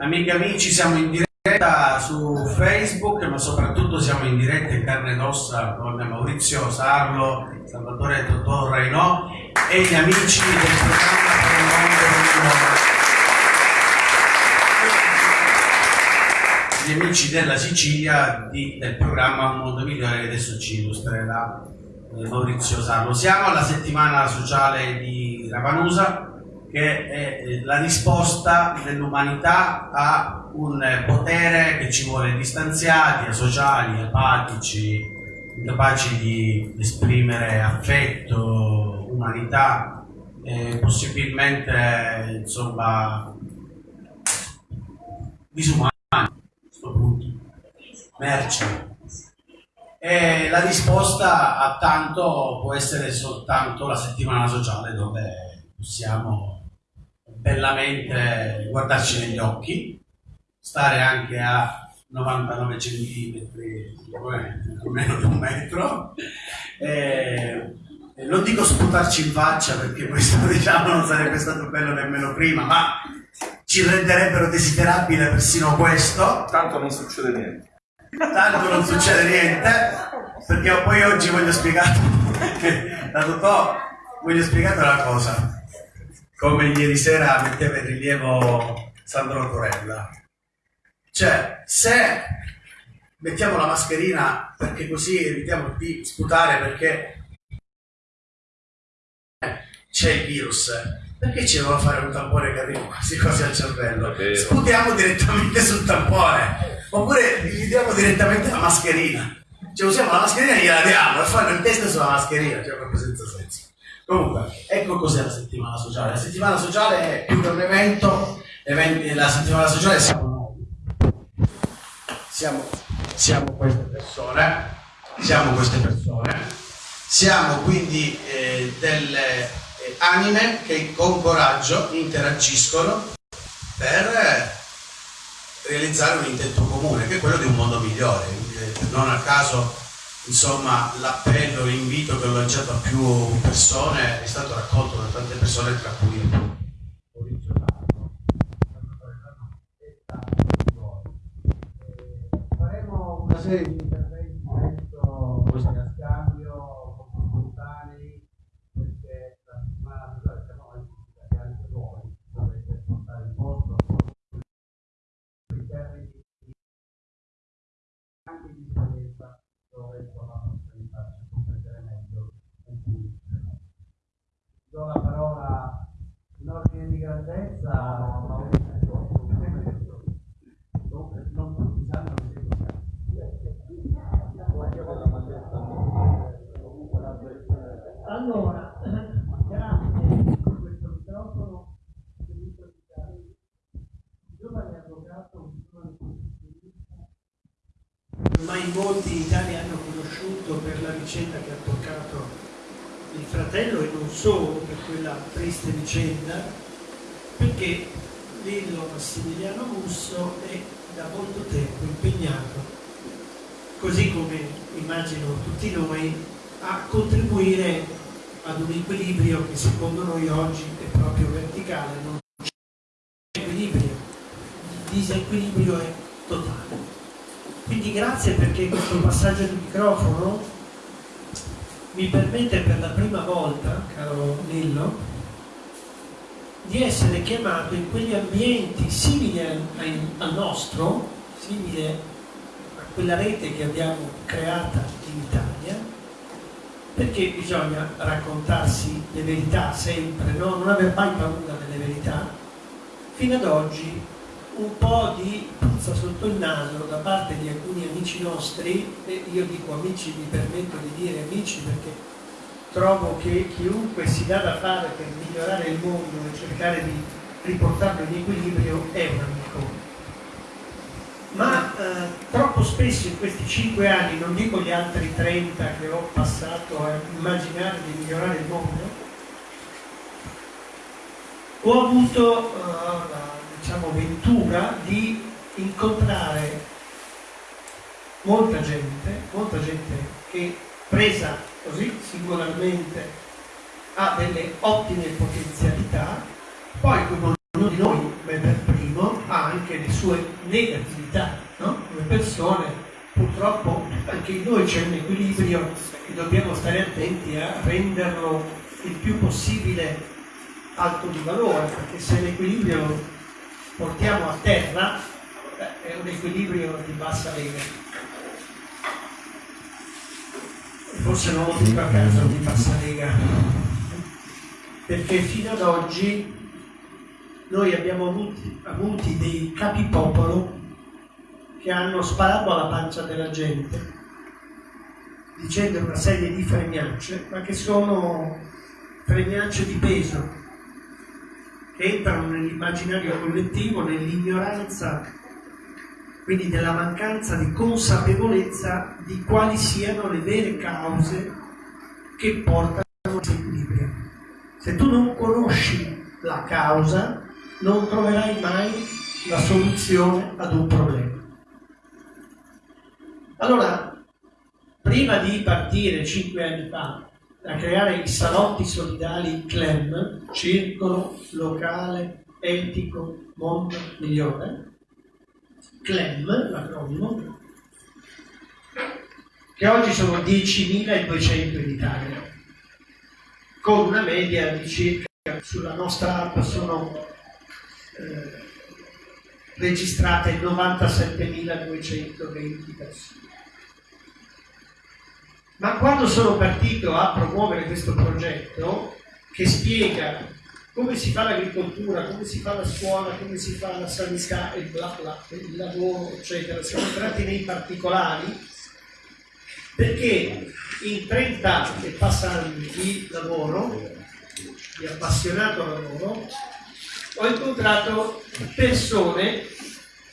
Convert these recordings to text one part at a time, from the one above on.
Amiche e amici, siamo in diretta su Facebook, ma soprattutto siamo in diretta in carne ed ossa con Maurizio Sarlo, Salvatore Totò Reinò e gli amici del programma per il mondo gli amici della Sicilia di, del programma Un mondo migliore che adesso ci illustrerà eh, Maurizio Sarlo. Siamo alla settimana sociale di Ravanusa che è eh, la risposta dell'umanità a un potere che ci vuole distanziati, asociali, apatici, incapaci di esprimere affetto, umanità, eh, possibilmente insomma disumani a questo punto, merce. E la risposta a tanto può essere soltanto la settimana sociale dove possiamo bellamente guardarci negli occhi, stare anche a 99 centimetri, meno di un metro. E, non dico sputarci in faccia perché questo diciamo non sarebbe stato bello nemmeno prima, ma ci renderebbero desiderabile persino questo. Tanto non succede niente. Tanto non succede niente, perché poi oggi voglio spiegare, la Totò, voglio spiegare una cosa come ieri sera metteva in rilievo Sandro Corella. Cioè, se mettiamo la mascherina perché così evitiamo di sputare perché c'è il virus, perché ci devono fare un tampone che arriva quasi quasi al cervello? Sputiamo direttamente sul tampone, oppure gli diamo direttamente la mascherina. Cioè usiamo la mascherina e gliela diamo e fanno il test sulla mascherina, cioè proprio senza senso. Comunque, ecco cos'è la settimana sociale. La settimana sociale è più che un evento, la settimana sociale siamo noi. Siamo, siamo queste persone, siamo queste persone, siamo quindi eh, delle eh, anime che con coraggio interagiscono per realizzare un intento comune, che è quello di un mondo migliore. Non a caso insomma l'appello, l'invito che ho lanciato a più persone è stato raccolto da tante persone tra cui Maurizio Tarno faremo una serie di interventi questo, questo scambio spontanei perché la settimana siamo anche anche voi dovete portare il vostro in termini anche di esperienza dove la possibilità di comprendere meglio un punto. Do la parola in ordine di grandezza a non tutti sanno che allora, grazie a questo microfono. Giovane avvocato ormai molti in Italia hanno conosciuto per la vicenda che ha toccato fratello e non solo per quella triste vicenda, perché Lillo Massimiliano Musso è da molto tempo impegnato, così come immagino tutti noi, a contribuire ad un equilibrio che secondo noi oggi è proprio verticale, non c'è equilibrio, il disequilibrio è totale. Quindi grazie perché questo passaggio di microfono mi permette per la prima volta, caro Nillo, di essere chiamato in quegli ambienti simili al nostro, simili a quella rete che abbiamo creata in Italia, perché bisogna raccontarsi le verità sempre, no? non aver mai paura delle verità. Fino ad oggi un po' di puzza sotto il naso da parte di alcuni amici nostri, e io dico amici, mi permetto di dire amici perché trovo che chiunque si dà da fare per migliorare il mondo e cercare di riportarlo in equilibrio è un amico. Ma eh, troppo spesso in questi cinque anni, non dico gli altri 30 che ho passato a immaginare di migliorare il mondo, ho avuto uh, diciamo, ventura di incontrare molta gente, molta gente che presa così singolarmente ha delle ottime potenzialità, poi come ognuno di noi, me per primo, ha anche le sue negatività, no? Come persone, purtroppo anche in noi c'è un equilibrio e dobbiamo stare attenti a renderlo il più possibile alto di valore, perché se l'equilibrio portiamo a terra, è un equilibrio di bassa lega. Forse non lo dico a caso di bassa lega, perché fino ad oggi noi abbiamo avuti, avuti dei capipopolo che hanno sparato alla pancia della gente dicendo una serie di fregnacce, ma che sono fregnacce di peso, entrano nell'immaginario collettivo, nell'ignoranza, quindi nella mancanza di consapevolezza di quali siano le vere cause che portano all'equilibrio. Se tu non conosci la causa, non troverai mai la soluzione ad un problema. Allora, prima di partire cinque anni fa a creare i salotti solidali CLEM, Circolo Locale Etico Mondo Migliore, CLEM, l'acronimo, che oggi sono 10.200 in Italia, con una media di circa sulla nostra app sono eh, registrate 97.220 persone. Ma quando sono partito a promuovere questo progetto, che spiega come si fa l'agricoltura, come si fa la scuola, come si fa la sanità e bla bla, il lavoro, eccetera, siamo entrati nei particolari, perché in 30 anni e passa di lavoro, di appassionato lavoro, ho incontrato persone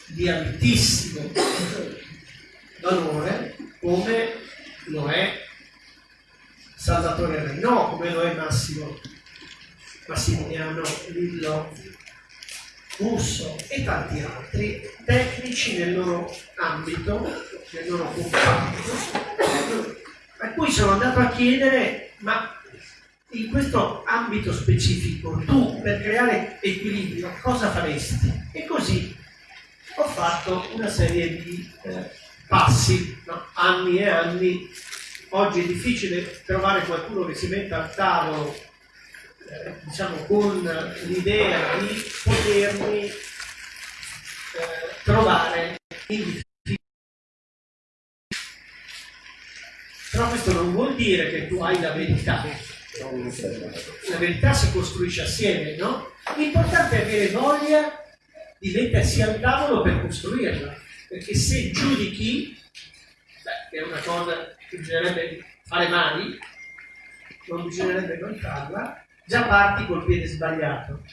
di altissimo valore come lo è Salvatore Reino, come lo è Massimo? Massimiliano Lillo Russo e tanti altri tecnici nel loro ambito, nel loro comparto, a cui sono andato a chiedere ma in questo ambito specifico tu per creare equilibrio cosa faresti? E così ho fatto una serie di eh, passi, no? anni e anni. Oggi è difficile trovare qualcuno che si metta al tavolo eh, diciamo, con l'idea di potermi eh, trovare in difficoltà. Però questo non vuol dire che tu hai la verità la verità si costruisce assieme, no? L'importante è avere voglia di mettersi al tavolo per costruirla, perché se giudichi, beh, è una cosa che bisognerebbe fare mai, non bisognerebbe non farla, già parti col piede sbagliato.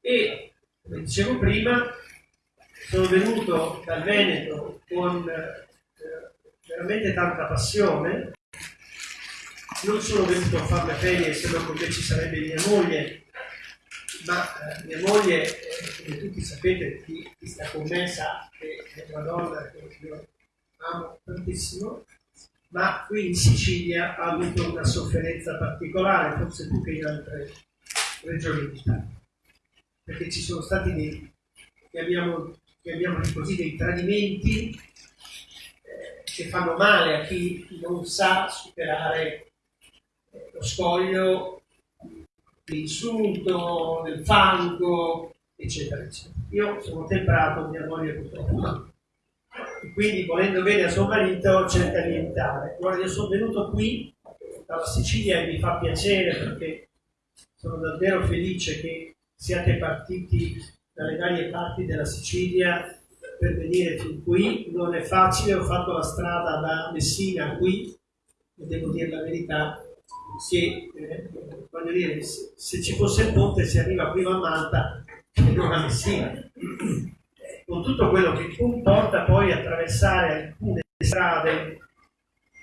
E, come dicevo prima, sono venuto dal Veneto con eh, veramente tanta passione non sono venuto a fare le ferie se no con ci sarebbe mia moglie, ma eh, mia moglie, eh, come tutti sapete, chi, chi, sta con me sa che è una donna che io amo tantissimo, ma qui in Sicilia ha avuto una sofferenza particolare, forse più che in altre regioni d'Italia, perché ci sono stati dei, chiamiamo, chiamiamoli così, dei tradimenti eh, che fanno male a chi non sa superare lo scoglio dell'insulto, del fango, eccetera, eccetera. Io sono temperato, mia moglie purtroppo. Quindi volendo bene a suo marito cerca di evitare. Guarda, io sono venuto qui dalla Sicilia e mi fa piacere perché sono davvero felice che siate partiti dalle varie parti della Sicilia per venire fin qui. Non è facile, ho fatto la strada da Messina qui e devo dire la verità, che, eh, voglio dire, se, se, ci fosse il ponte si arriva prima a Malta che non a Messina. Con tutto quello che comporta poi attraversare alcune strade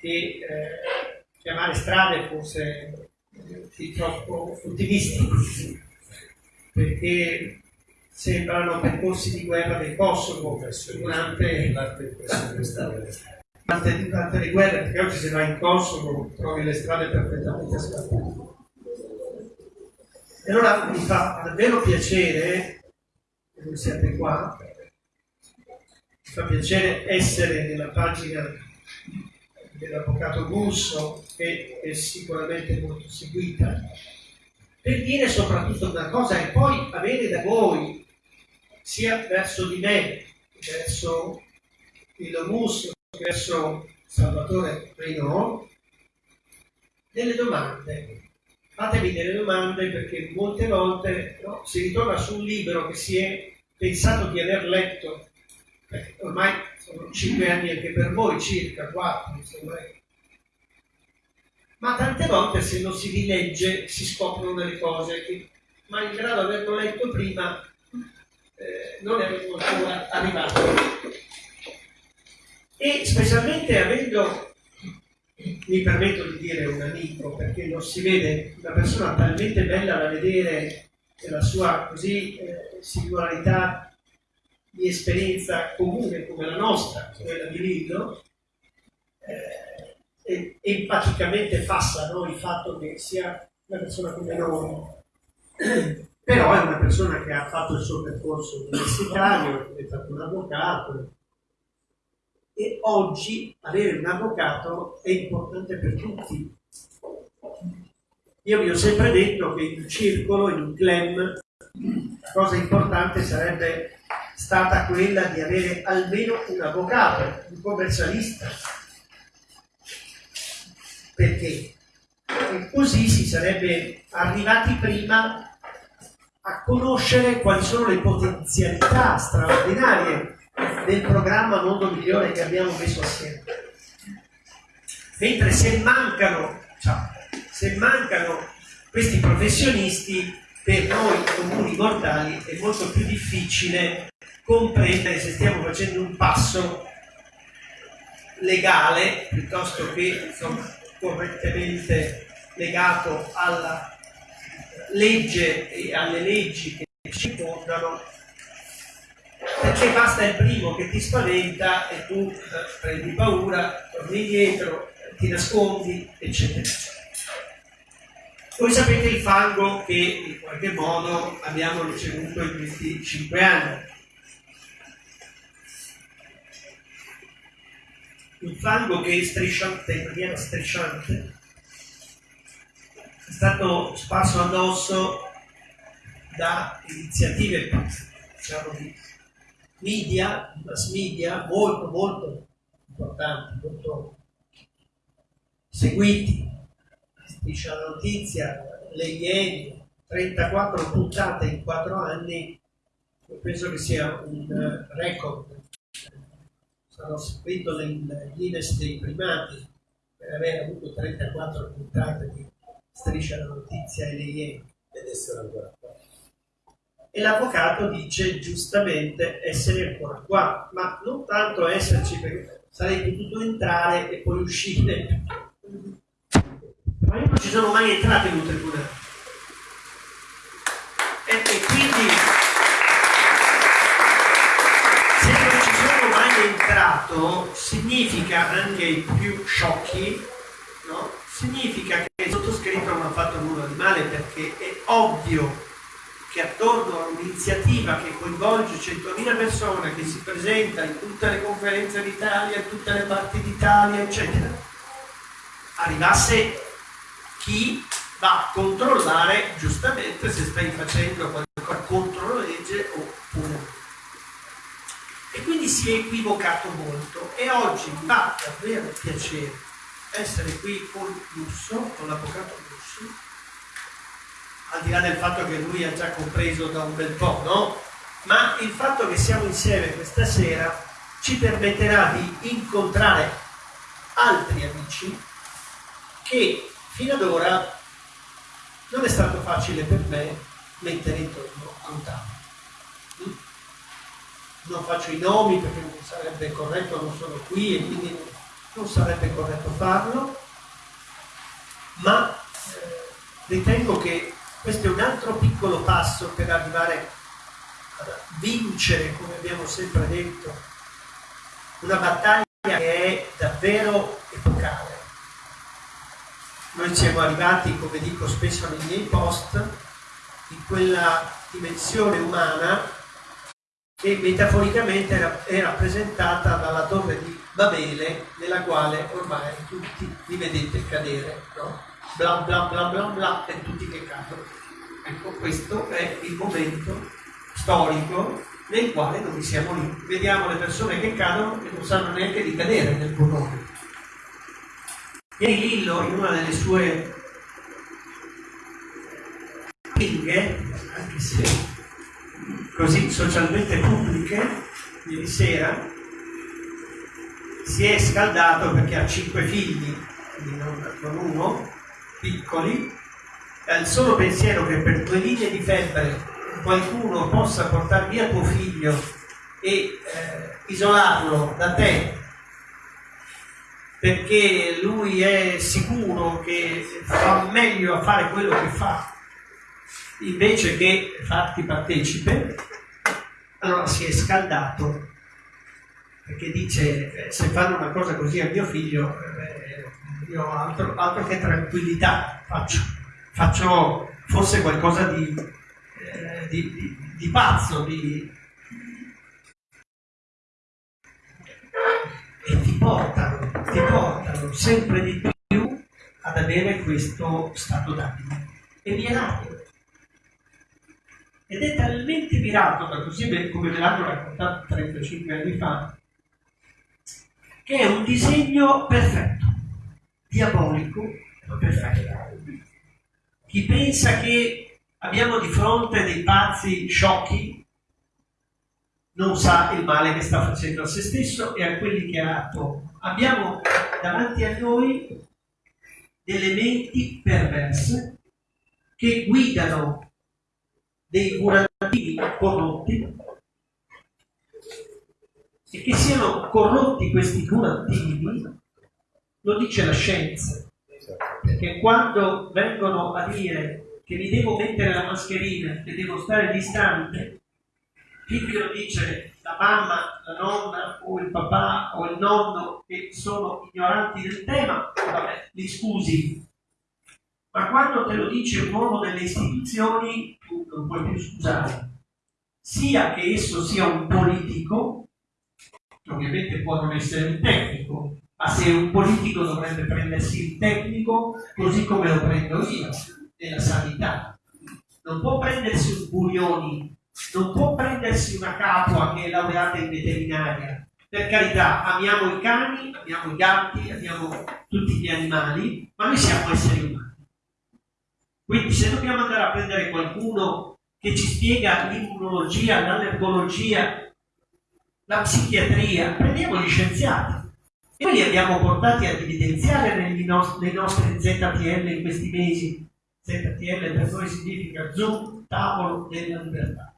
che eh, chiamare strade forse eh, troppo ottimistico, perché sembrano percorsi di guerra del Kosovo durante durante, durante le guerre, perché oggi se vai in Kosovo trovi le strade perfettamente asfaltate. E allora mi fa davvero piacere che voi siate qua, fa piacere essere nella pagina dell'avvocato Gusso, che è sicuramente molto seguita, per dire soprattutto una cosa e poi avere da voi, sia verso di me, verso il Gusso, verso Salvatore Renault, delle domande. Fatevi delle domande perché molte volte no, si ritorna su un libro che si è pensato di aver letto, eh, ormai sono cinque anni anche per voi, circa quattro, insomma. Ma tante volte se non si rilegge si scoprono delle cose che malgrado averlo letto prima eh, non erano ancora arrivate. E specialmente avendo, mi permetto di dire un amico, perché non si vede una persona talmente bella da vedere la sua così eh, singolarità di esperienza comune come la nostra, quella di Lillo, eh, empaticamente passa no, il fatto che sia una persona come noi, però è una persona che ha fatto il suo percorso universitario, è diventato un avvocato, e oggi avere un avvocato è importante per tutti. Io vi ho sempre detto che in un circolo, in un clan, la cosa importante sarebbe stata quella di avere almeno un avvocato, un commercialista. Perché? Perché così si sarebbe arrivati prima a conoscere quali sono le potenzialità straordinarie del programma Mondo Migliore che abbiamo messo assieme. Mentre se mancano, se mancano questi professionisti, per noi comuni mortali è molto più difficile comprendere se stiamo facendo un passo legale piuttosto che insomma, correttamente legato alla legge e alle leggi che ci fondano perché basta il primo che ti spaventa e tu eh, prendi paura, torni indietro, ti nascondi, eccetera. Voi sapete il fango che in qualche modo abbiamo ricevuto in questi cinque anni. Un fango che è strisciante, in maniera strisciante, è stato sparso addosso da iniziative diciamo, di media, mass media molto molto importanti, molto seguiti. Striscia la notizia, le ieri, 34 puntate in 4 anni, io penso che sia un eh, record. Sarò seguito nel Guinness dei primati per aver avuto 34 puntate di Striscia la notizia e le ieri. Ed essere ancora e l'avvocato dice giustamente essere ancora qua, ma non tanto esserci perché sarei potuto entrare e poi uscire. Ma io non ci sono mai entrato in un tribunale. E, e quindi se non ci sono mai entrato significa anche i più sciocchi, no? significa che il sottoscritto non ha fatto nulla di male perché è ovvio che attorno a un'iniziativa che coinvolge 100.000 persone, che si presenta in tutte le conferenze d'Italia, in tutte le parti d'Italia, eccetera, arrivasse chi va a controllare giustamente se stai facendo qualcosa contro la legge oppure no. E quindi si è equivocato molto e oggi mi fa davvero piacere essere qui con Lusso, con l'avvocato al di là del fatto che lui ha già compreso da un bel po', no? Ma il fatto che siamo insieme questa sera ci permetterà di incontrare altri amici che fino ad ora non è stato facile per me mettere intorno a un tavolo. Mm? Non faccio i nomi perché non sarebbe corretto, non sono qui e quindi non sarebbe corretto farlo, ma eh, ritengo che questo è un altro piccolo passo per arrivare a vincere, come abbiamo sempre detto, una battaglia che è davvero epocale. Noi siamo arrivati, come dico spesso nei miei post, in quella dimensione umana che metaforicamente è rappresentata dalla torre di Babele, nella quale ormai tutti li vedete cadere, no? Bla bla bla bla bla e tutti che cadono. Ecco, questo è il momento storico nel quale noi siamo lì. Vediamo le persone che cadono e non sanno neanche di cadere nel burrone. Ieri Lillo, in una delle sue pinghe, anche se così socialmente pubbliche, ieri sera, si è scaldato perché ha cinque figli, quindi non, non uno, piccoli, ha il solo pensiero che per due linee di febbre qualcuno possa portare via tuo figlio e eh, isolarlo da te. Perché lui è sicuro che fa meglio a fare quello che fa. Invece che farti partecipe, allora si è scaldato. Perché dice eh, se fanno una cosa così a mio figlio eh, io altro, altro, che tranquillità faccio, faccio forse qualcosa di, eh, di, di, di pazzo, di, e ti portano, ti portano sempre di più ad avere questo stato d'animo. Viene mirato ed è talmente mirato, da così come me l'hanno raccontato 35 anni fa, che è un disegno perfetto, diabolico, perfetto. Chi pensa che abbiamo di fronte dei pazzi sciocchi non sa il male che sta facendo a se stesso e a quelli che ha attorno. Abbiamo davanti a noi delle menti perverse che guidano dei curativi corrotti e che siano corrotti questi curativi lo dice la scienza perché quando vengono a dire che mi devo mettere la mascherina che devo stare distante chi lo dice? La mamma, la nonna o il papà o il nonno che sono ignoranti del tema, vabbè, li scusi, ma quando te lo dice un uomo delle istituzioni tu non puoi più scusare, sia che esso sia un politico, ovviamente può non essere un tecnico, ma se un politico dovrebbe prendersi il tecnico così come lo prendo io nella sanità. Non può prendersi un Burioni, non può prendersi una capua che è laureata in veterinaria. Per carità, amiamo i cani, amiamo i gatti, amiamo tutti gli animali, ma noi siamo esseri umani. Quindi se dobbiamo andare a prendere qualcuno che ci spiega l'immunologia, l'allergologia, la psichiatria, prendiamo gli scienziati. Noi li abbiamo portati ad evidenziare nei nostri ZTL in questi mesi. ZTL per noi significa Zoom, tavolo della libertà.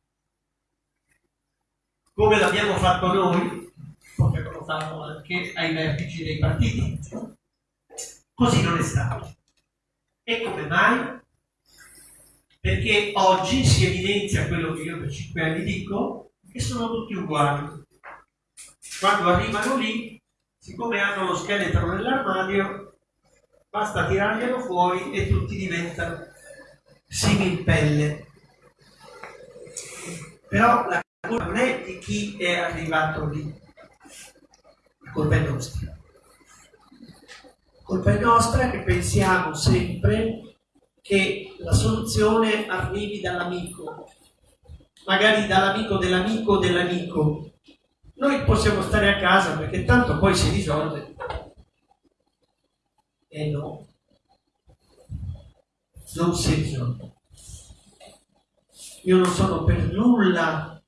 Come l'abbiamo fatto noi, potrebbero farlo anche ai vertici dei partiti. Così non è stato. E come mai? perché oggi si evidenzia quello che io per cinque anni dico, che sono tutti uguali. Quando arrivano lì, siccome hanno lo scheletro nell'armadio, basta tirarglielo fuori e tutti diventano simil pelle. Però la colpa non è di chi è arrivato lì, la colpa è nostra. La colpa è nostra che pensiamo sempre che la soluzione arrivi dall'amico, magari dall'amico dell'amico dell'amico. Noi possiamo stare a casa perché tanto poi si risolve. E no, non si risolve. Io non sono per nulla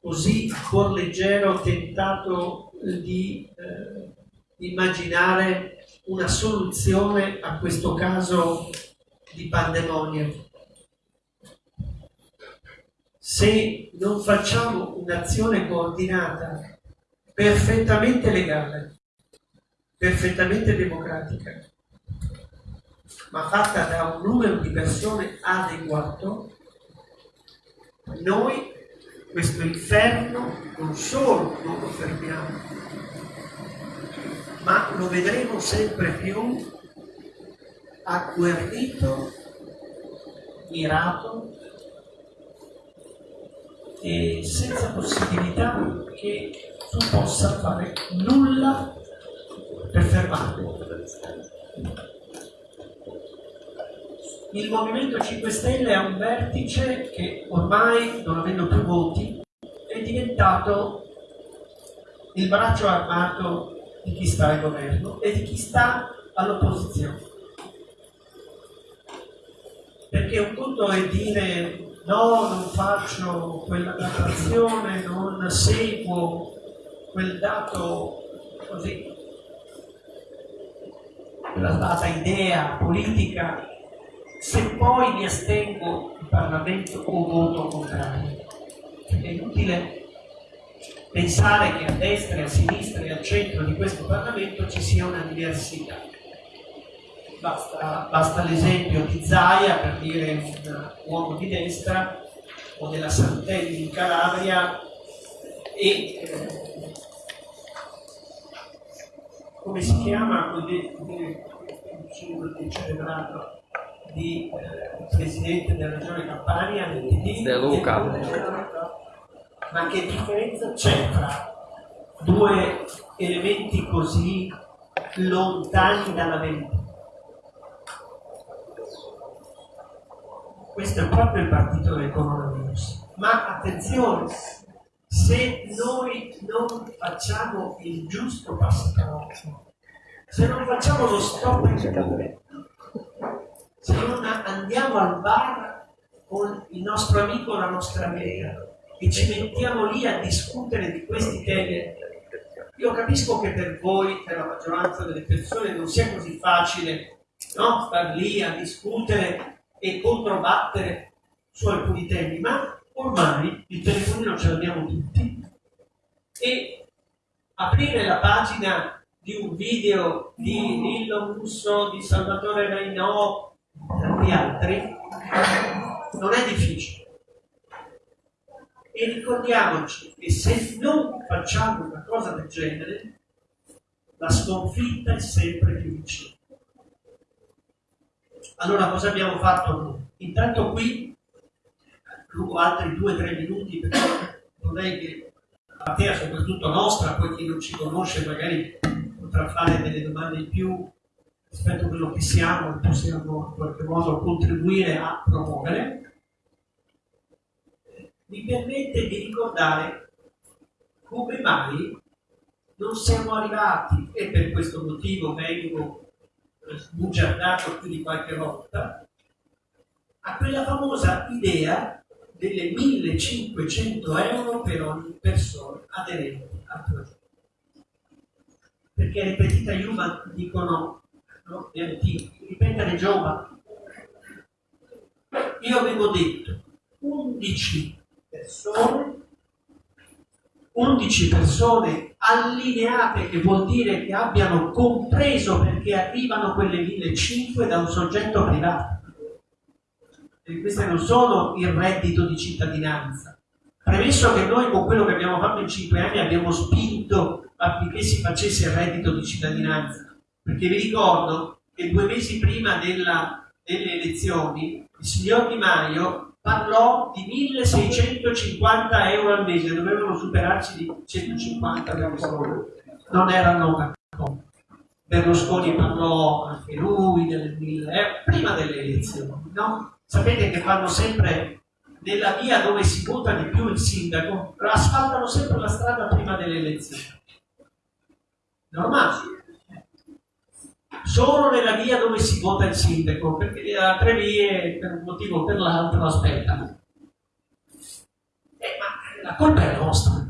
così leggero tentato di eh, immaginare una soluzione a questo caso di pandemonio. Se non facciamo un'azione coordinata, perfettamente legale, perfettamente democratica, ma fatta da un numero di persone adeguato, noi questo inferno non solo non lo fermiamo, ma lo vedremo sempre più agguerrito, mirato e senza possibilità che tu possa fare nulla per fermarlo. Il Movimento 5 Stelle è un vertice che ormai, non avendo più voti, è diventato il braccio armato di chi sta al governo e di chi sta all'opposizione. Perché un conto è dire no, non faccio quella datazione, non seguo quel dato così, quella data idea politica, se poi mi astengo in Parlamento o voto contrario. È inutile pensare che a destra a sinistra e al centro di questo Parlamento ci sia una diversità. Basta, basta l'esempio di Zaia per dire un uomo di destra o della Santelli in Calabria e eh, come si chiama quel celebrato di eh, presidente della regione Campania del PD De Luca. Ma che differenza c'è tra due elementi così lontani dalla verità questo è proprio il partito del coronavirus ma attenzione se noi non facciamo il giusto passo se non facciamo lo stop se non andiamo al bar con il nostro amico o la nostra amica e ci mettiamo lì a discutere di questi temi, io capisco che per voi, per la maggioranza delle persone, non sia così facile no? star lì a discutere e controbattere su alcuni temi, ma ormai il telefonino ce l'abbiamo tutti e aprire la pagina di un video di Lillo Musso, di Salvatore Reinò, di altri, non è difficile. E ricordiamoci che se non facciamo una cosa del genere, la sconfitta è sempre più vicina. Allora cosa abbiamo fatto? Intanto qui, rubo altri due o tre minuti perché vorrei che la platea soprattutto nostra, poi chi non ci conosce magari potrà fare delle domande in più rispetto a quello che siamo e possiamo in qualche modo contribuire a promuovere, mi permette di ricordare come mai non siamo arrivati, e per questo motivo vengo sbugiardato più di qualche volta, a quella famosa idea delle 1500 euro per ogni persona aderente al progetto. Perché le petite Iuva dicono no? di antichi, ripetere Giova. Io avevo detto 11 persone, 11 persone allineate, che vuol dire che abbiano compreso perché arrivano quelle 1500 da un soggetto privato. E queste non sono il reddito di cittadinanza. Premesso che noi con quello che abbiamo fatto in 5 anni abbiamo spinto affinché si facesse il reddito di cittadinanza, perché vi ricordo che due mesi prima della, delle elezioni il signor Di Maio parlò di 1650 euro al mese, dovevano superarci di 150 non erano. Berlusconi parlò anche lui delle 1000 euro, prima delle elezioni, no? Sapete che fanno sempre nella via dove si vota di più il sindaco, asfaltano sempre la strada prima delle elezioni. Normale solo nella via dove si vota il sindaco, perché le altre vie per un motivo o per l'altro aspettano. Eh, ma la colpa è nostra.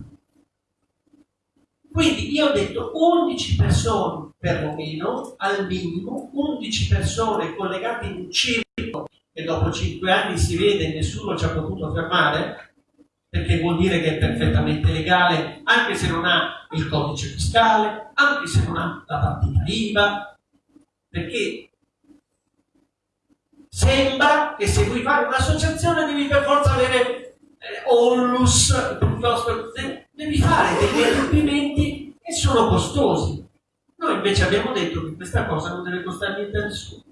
Quindi io ho detto 11 persone perlomeno, al minimo, 11 persone collegate in un circo che dopo 5 anni si vede e nessuno ci ha potuto fermare, perché vuol dire che è perfettamente legale, anche se non ha il codice fiscale, anche se non ha la partita IVA, perché sembra che se vuoi fare un'associazione devi per forza avere eh, onlus piuttosto devi fare degli adempimenti che sono costosi. Noi invece abbiamo detto che questa cosa non deve costare niente a nessuno.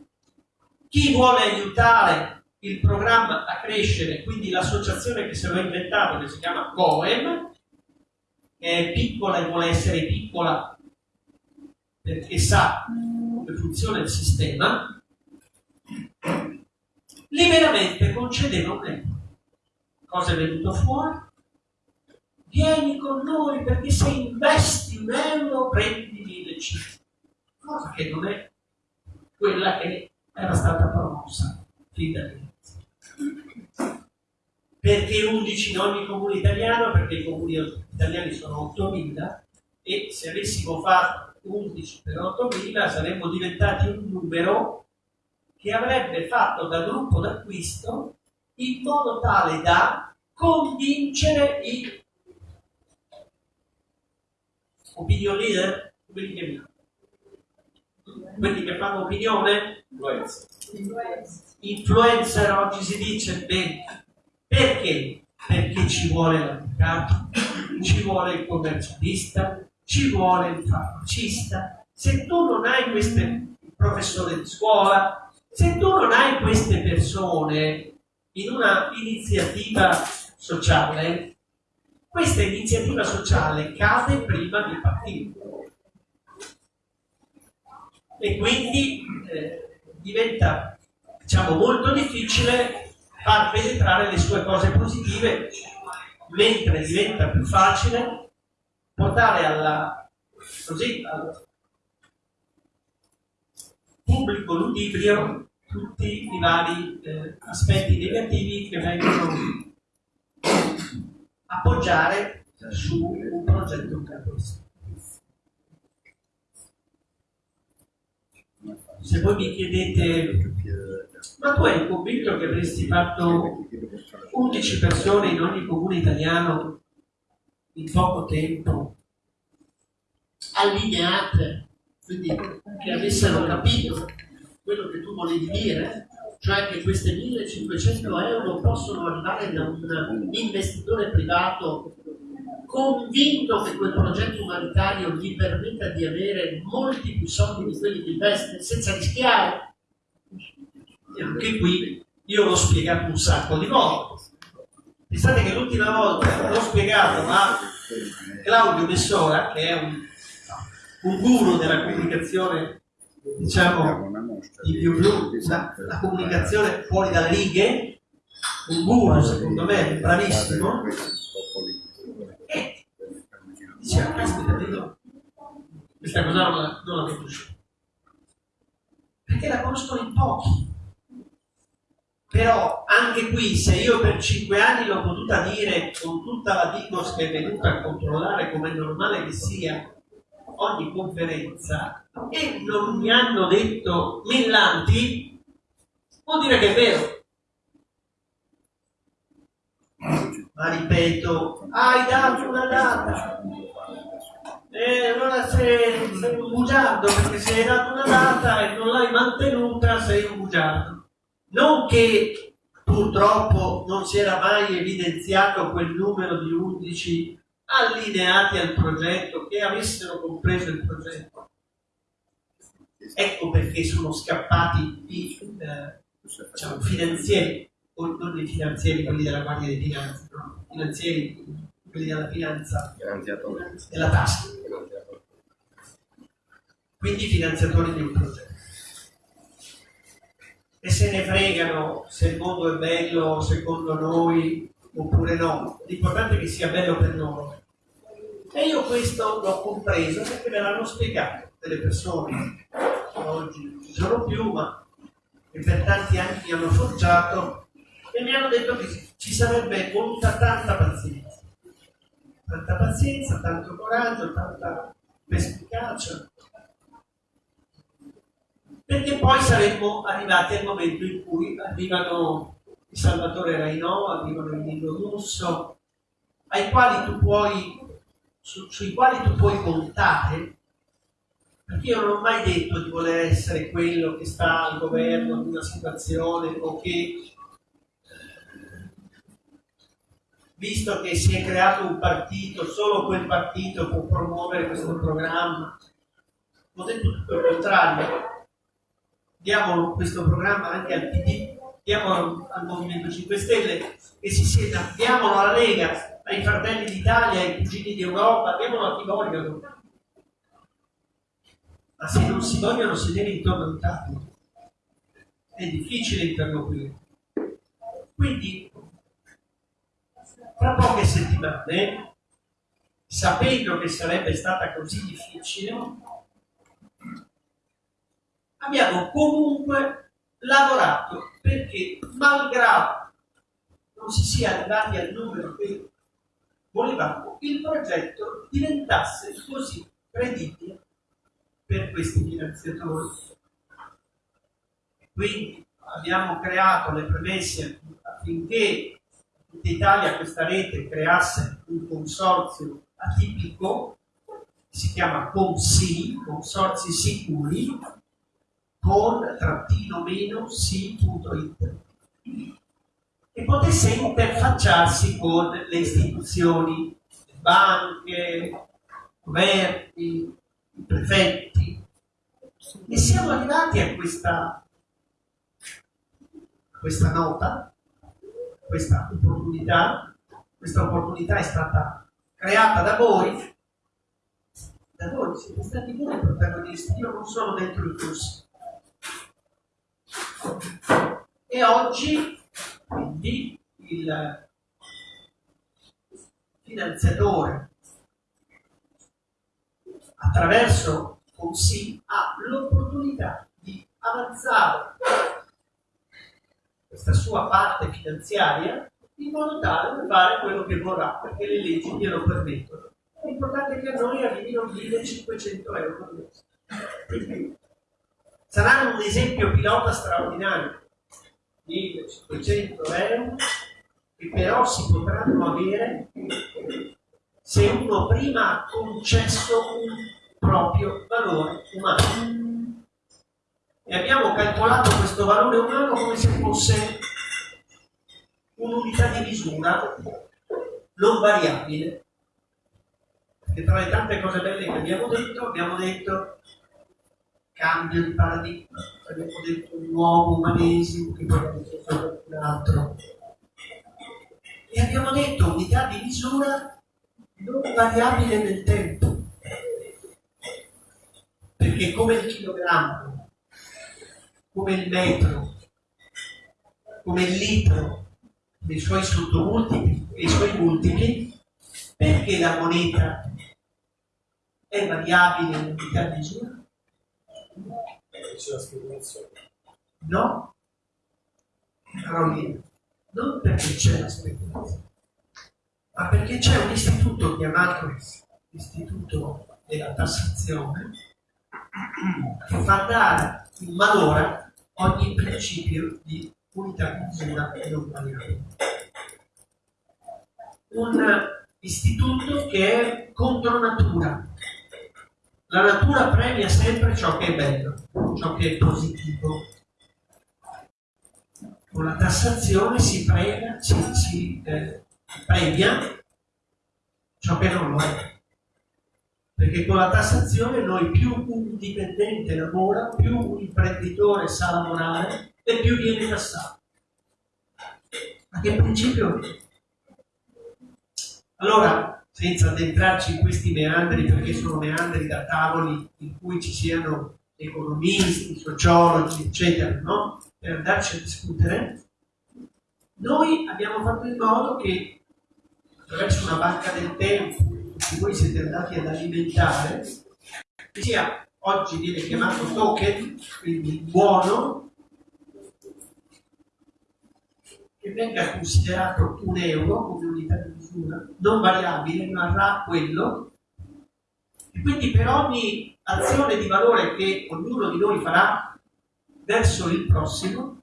Chi vuole aiutare il programma a crescere, quindi l'associazione che se l'ho inventato, che si chiama COEM, che è piccola e vuole essere piccola perché sa come funziona il sistema, liberamente concedeva un euro. Cosa è venuto fuori? Vieni con noi perché se investi un euro prendi 1500. Cosa che non è quella che era stata promossa fin dall'inizio. Perché 11 in ogni comune italiano? Perché i comuni italiani sono 8.000 e se avessimo fatto 11 per 8.000 saremmo diventati un numero che avrebbe fatto da gruppo d'acquisto in modo tale da convincere i opinion leader, quelli che, quelli che fanno opinione, influencer oggi si dice bene. Perché? Perché ci vuole l'avvocato, ci vuole il commercialista, ci vuole il farmacista. Se tu non hai queste professore di scuola, se tu non hai queste persone in una iniziativa sociale, questa iniziativa sociale cade prima di partire. E quindi eh, diventa diciamo, molto difficile far penetrare le sue cose positive, mentre diventa più facile portare alla, così, al pubblico ludibrio tutti i vari eh, aspetti negativi che vengono appoggiare su un progetto cattolico. Se voi mi chiedete, ma tu hai convinto che avresti fatto 11 persone in ogni comune italiano in poco tempo, allineate, quindi che avessero capito quello che tu volevi dire, cioè che queste 1500 euro possono arrivare da un investitore privato convinto che quel progetto umanitario gli permetta di avere molti più soldi di quelli che investe senza rischiare. E anche qui io l'ho spiegato un sacco di volte. Pensate che l'ultima volta l'ho spiegato a Claudio Messora, che è un, un guru della comunicazione, diciamo, di più blu, la, la comunicazione fuori dalle righe, un guru secondo me bravissimo, e diceva, caspita, dico, questa cosa non la, non la conosco. Perché la conoscono in pochi però anche qui se io per cinque anni l'ho potuta dire con tutta la Digos che è venuta a controllare come è normale che sia ogni conferenza e non mi hanno detto millanti, vuol dire che è vero. Ma ripeto, hai dato una data. E allora sei, sei un bugiardo perché se hai dato una data e non l'hai mantenuta sei un bugiardo. Non che purtroppo non si era mai evidenziato quel numero di 11 allineati al progetto, che avessero compreso il progetto. Ecco perché sono scappati i eh, diciamo, finanzieri, non i finanzieri, quelli della Guardia di Finanza, no? i finanzieri, quelli della finanza, della tasca. Quindi i finanziatori di un progetto e se ne fregano se il mondo è bello secondo noi oppure no. L'importante è che sia bello per loro. E io questo l'ho compreso perché me l'hanno spiegato delle persone che oggi non ci sono più, ma che per tanti anni mi hanno forgiato e mi hanno detto che ci sarebbe voluta tanta pazienza. Tanta pazienza, tanto coraggio, tanta perspicacia, perché poi saremmo arrivati al momento in cui arrivano il Salvatore Rainò, arrivano il Nino Russo, puoi, su, sui quali tu puoi contare, perché io non ho mai detto di voler essere quello che sta al governo di una situazione o che, visto che si è creato un partito, solo quel partito può promuovere questo programma. Ho detto tutto il contrario, diamo questo programma anche al PD diamo al Movimento 5 Stelle che si sieda, diamolo alla Lega, ai Fratelli d'Italia, ai Cugini d'Europa, diamolo a chi vogliono. Ma se non si vogliono sedere intorno a un tavolo, è difficile interloquire. Quindi, tra poche settimane, sapendo che sarebbe stata così difficile, abbiamo comunque lavorato perché, malgrado non si sia arrivati al numero che volevamo, il progetto diventasse così credibile per questi finanziatori. Quindi abbiamo creato le premesse affinché in Italia questa rete creasse un consorzio atipico, si chiama CONSI, Consorzi Sicuri, con trattino meno si.it e potesse interfacciarsi con le istituzioni, le banche, governi, i prefetti. E siamo arrivati a questa, questa nota, questa opportunità. Questa opportunità è stata creata da voi, da voi siete stati voi protagonisti, io non sono dentro il corso. E oggi, quindi, il finanziatore attraverso Consi ha l'opportunità di avanzare questa sua parte finanziaria in modo tale da fare quello che vorrà, perché le leggi glielo permettono. L'importante è che a noi arrivino 1500 euro al mese. Saranno un esempio pilota straordinario. 1500 euro che però si potranno avere se uno prima ha concesso un proprio valore umano. E abbiamo calcolato questo valore umano come se fosse un'unità di misura non variabile. Perché tra le tante cose belle che abbiamo detto, abbiamo detto cambio di paradigma, abbiamo detto un nuovo umanesimo che poi abbiamo detto un altro. E abbiamo detto unità di misura non variabile nel tempo, perché come il chilogrammo, come il metro, come il litro, nei suoi sottomultipli e i suoi multipli, perché la moneta è variabile in unità di misura? No? Carolina, non perché c'è la speculazione ma perché c'è un istituto chiamato Istituto della Tassazione che fa dare in valore ogni principio di unità di misura e non variabile. Un istituto che è contro natura. La natura premia sempre ciò che è bello, ciò che è positivo. Con la tassazione si prega, si, si eh, premia ciò che non lo è. Perché con la tassazione noi più un dipendente lavora, più un imprenditore sa lavorare e più viene tassato. Ma che principio è? Allora, senza addentrarci in questi meandri, perché sono meandri da tavoli in cui ci siano economisti, sociologi, eccetera, no? Per andarci a discutere, noi abbiamo fatto in modo che attraverso una banca del tempo che voi siete andati ad alimentare, che sia oggi viene chiamato token, quindi buono, che venga considerato un euro come unità di misura, non variabile, rimarrà quello, e quindi per ogni azione di valore che ognuno di noi farà verso il prossimo,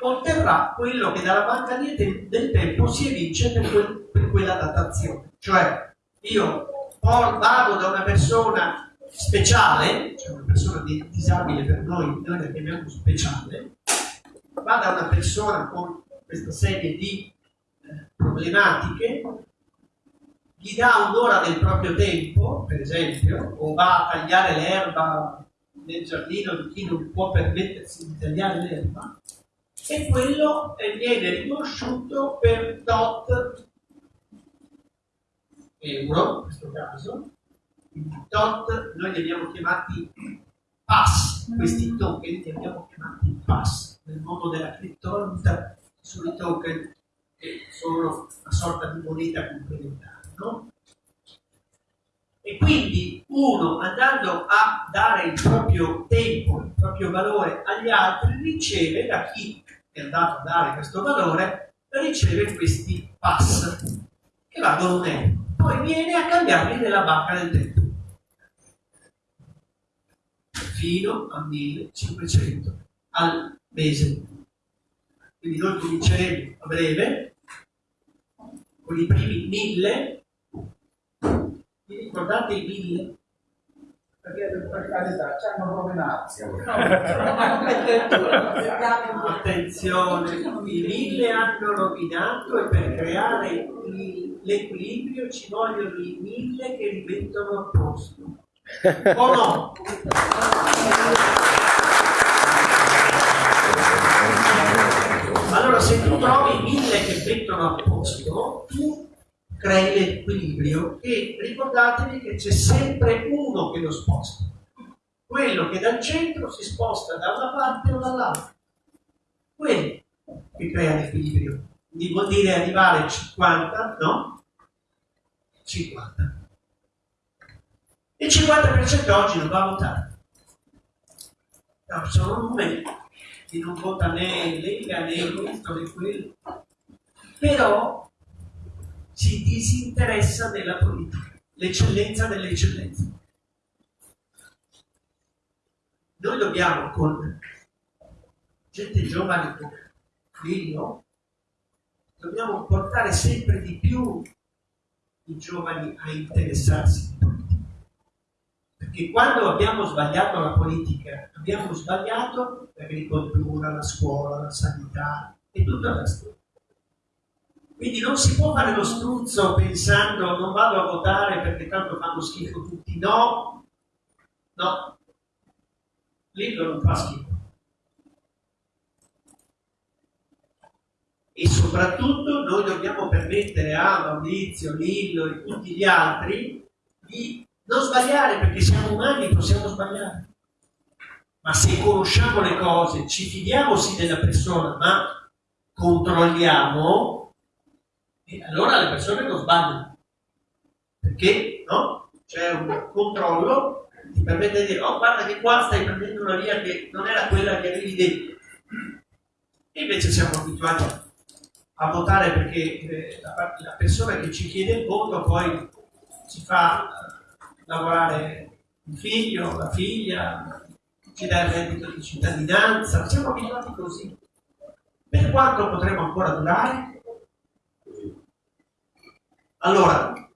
otterrà quello che dalla banca del tempo si evince per quel per quella datazione. Cioè, io vado da una persona speciale, cioè una persona disabile per noi, noi la chiamiamo speciale, vado da una persona con questa serie di eh, problematiche, gli dà un'ora del proprio tempo, per esempio, o va a tagliare l'erba nel giardino di chi non può permettersi di tagliare l'erba, e quello viene riconosciuto per dot euro, in questo caso, dot noi li abbiamo chiamati pass, questi token li abbiamo chiamati pass, nel mondo della criptovaluta sono i token che sono una sorta di moneta complementare, no? E quindi uno andando a dare il proprio tempo, il proprio valore agli altri, riceve da chi è andato a dare questo valore, riceve questi pass che valgono un euro. Poi viene a cambiarli nella banca del tempo fino a 1500 al mese. Quindi noi cominceremo a breve con i primi 1000 vi ricordate i mille? Perché per carità ci hanno rovinato. Attenzione, i mille hanno rovinato e per creare l'equilibrio ci vogliono i mille che li mettono a posto. O no? se tu trovi mille che mettono a posto, tu crei l'equilibrio e ricordatevi che c'è sempre uno che lo sposta, quello che dal centro si sposta da una parte o dall'altra, quello che crea l'equilibrio. Quindi vuol dire arrivare a 50, no? 50. Il 50% oggi non va a votare. No, sono numeri che non vota né Lega né questo né quello. Però si disinteressa della politica, l'eccellenza delle eccellenze. Noi dobbiamo con gente giovane come Lillo, dobbiamo portare sempre di più i giovani a interessarsi. Perché quando abbiamo sbagliato la politica, abbiamo sbagliato l'agricoltura, la scuola, la sanità e tutta la storia. Quindi non si può fare lo struzzo pensando non vado a votare perché tanto fanno schifo tutti. No, no, Lillo non fa schifo. E soprattutto noi dobbiamo permettere a Maurizio, Lillo e tutti gli altri di non sbagliare perché siamo umani, possiamo sbagliare. Ma se conosciamo le cose, ci fidiamo sì della persona, ma controlliamo, e allora le persone non sbagliano. Perché no? c'è un controllo che ti permette di dire, oh guarda che qua stai prendendo una via che non era quella che avevi detto. E invece siamo abituati a votare perché eh, la, la, persona che ci chiede il voto poi ci fa lavorare il figlio, la figlia, ci dà il reddito di cittadinanza, siamo abituati così. Per quanto potremo ancora durare? Allora,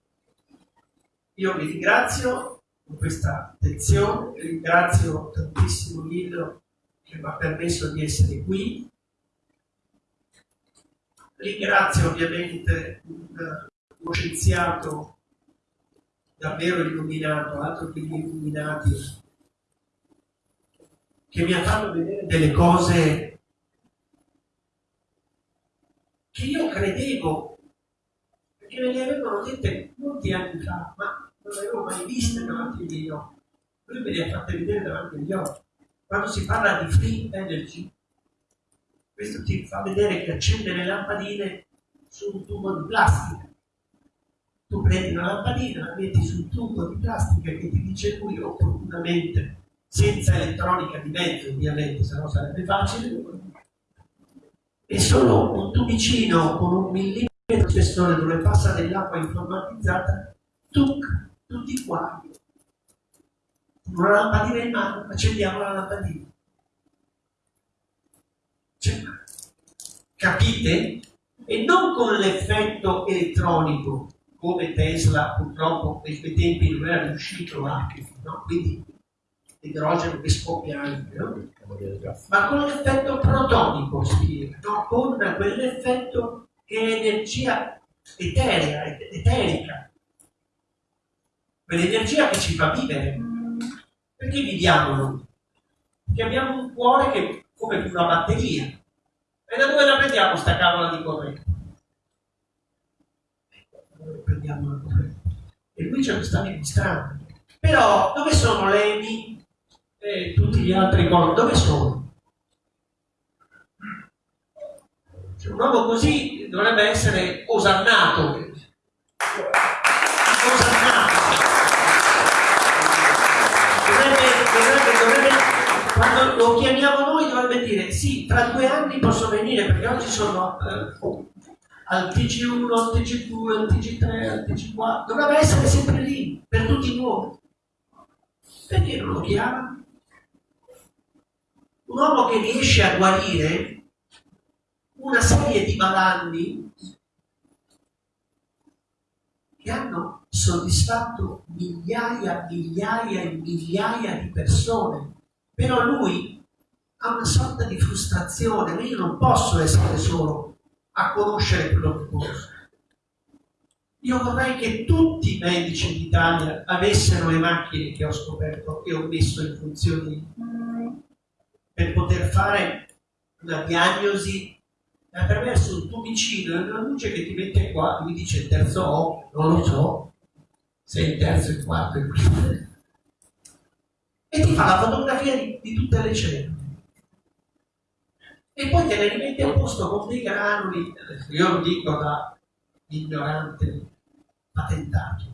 io vi ringrazio per questa attenzione, ringrazio tantissimo Lillo che mi ha permesso di essere qui, ringrazio ovviamente uno scienziato davvero illuminato, altro che gli illuminati, che mi ha fatto vedere delle cose che io credevo che me le avevano dette molti anni fa, ma non le avevo mai viste davanti miei occhi. Lui me le ha fatte vedere davanti agli occhi. Quando si parla di free energy, questo ti fa vedere che accende le lampadine su un tubo di plastica. Tu prendi una lampadina, la metti sul tubo di plastica che ti dice lui opportunamente, senza elettronica di mezzo ovviamente, se no sarebbe facile, e solo un tubicino con un millimetro il processore dove passa dell'acqua informatizzata, tuc, tutti qua. Una lampadina in mano, accendiamo la lampadina. Cioè, capite? E non con l'effetto elettronico, come Tesla purtroppo nei suoi tempi non era riuscito a, no? quindi l'idrogeno che scoppia anche, no? ma con l'effetto protonico, spiega, no? con quell'effetto che è energia eterea, eterica, quell'energia che ci fa vivere. Perché viviamo noi? Perché abbiamo un cuore che come una batteria. E da dove la prendiamo sta cavola di corrente? La corrente? E qui ce lo sta. Però dove sono Levi e tutti gli altri con? Dove sono? Cioè, un uomo così dovrebbe essere osannato. Osannato. Dovrebbe, quando lo chiamiamo noi dovrebbe dire sì, tra due anni posso venire perché oggi sono eh, al TG1, al TG2, al TG3, al TG4. Dovrebbe essere sempre lì, per tutti noi. Perché non lo chiama? Un uomo che riesce a guarire una serie di malanni che hanno soddisfatto migliaia, migliaia e migliaia di persone. Però lui ha una sorta di frustrazione, io non posso essere solo a conoscere quello che conosco. Io vorrei che tutti i medici d'Italia avessero le macchine che ho scoperto e ho messo in funzione per poter fare una diagnosi attraverso il tuo vicino una luce che ti mette qua, mi dice il terzo occhio, non lo so, se il terzo, il quarto, il quinto. E ti fa la fotografia di, di tutte le cellule. E poi te le rimette a posto con dei granuli, io lo dico da ignorante patentato,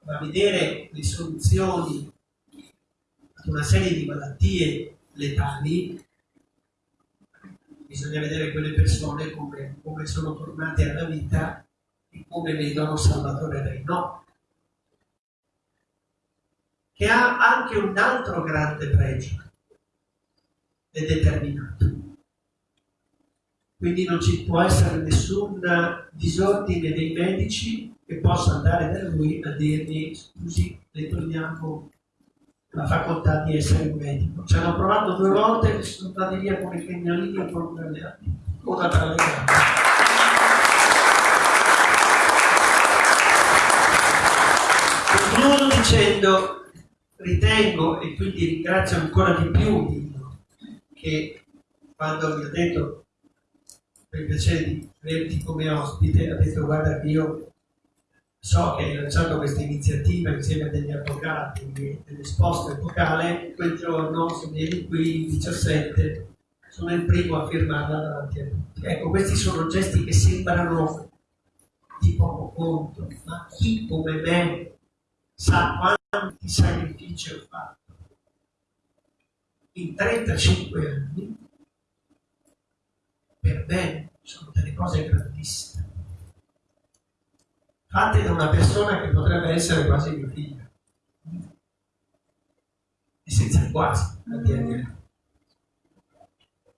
va a vedere le soluzioni ad una serie di malattie letali bisogna vedere quelle persone come, come sono tornate alla vita e come vedono Salvatore Re. No, che ha anche un altro grande pregio, è determinato. Quindi non ci può essere nessun disordine dei medici che possa andare da lui a dirgli scusi, le togliamo la facoltà di essere un medico. Ci hanno provato due volte e sono andati via come i cagnolini a prolungare una tra le gambe. Continuo dicendo, ritengo, e quindi ringrazio ancora di più Dio, che quando mi ha detto per piacere di averti come ospite, ha detto guarda che io so che hai lanciato questa iniziativa insieme a degli avvocati dell'esposto epocale, quel giorno se vieni qui il 17 sono il primo a firmarla davanti a tutti. Ecco, questi sono gesti che sembrano di poco conto, ma chi come me sa quanti sacrifici ho fatto in 35 anni, per me sono delle cose grandissime fatte da una persona che potrebbe essere quasi mio figlio. E senza quasi, a dire.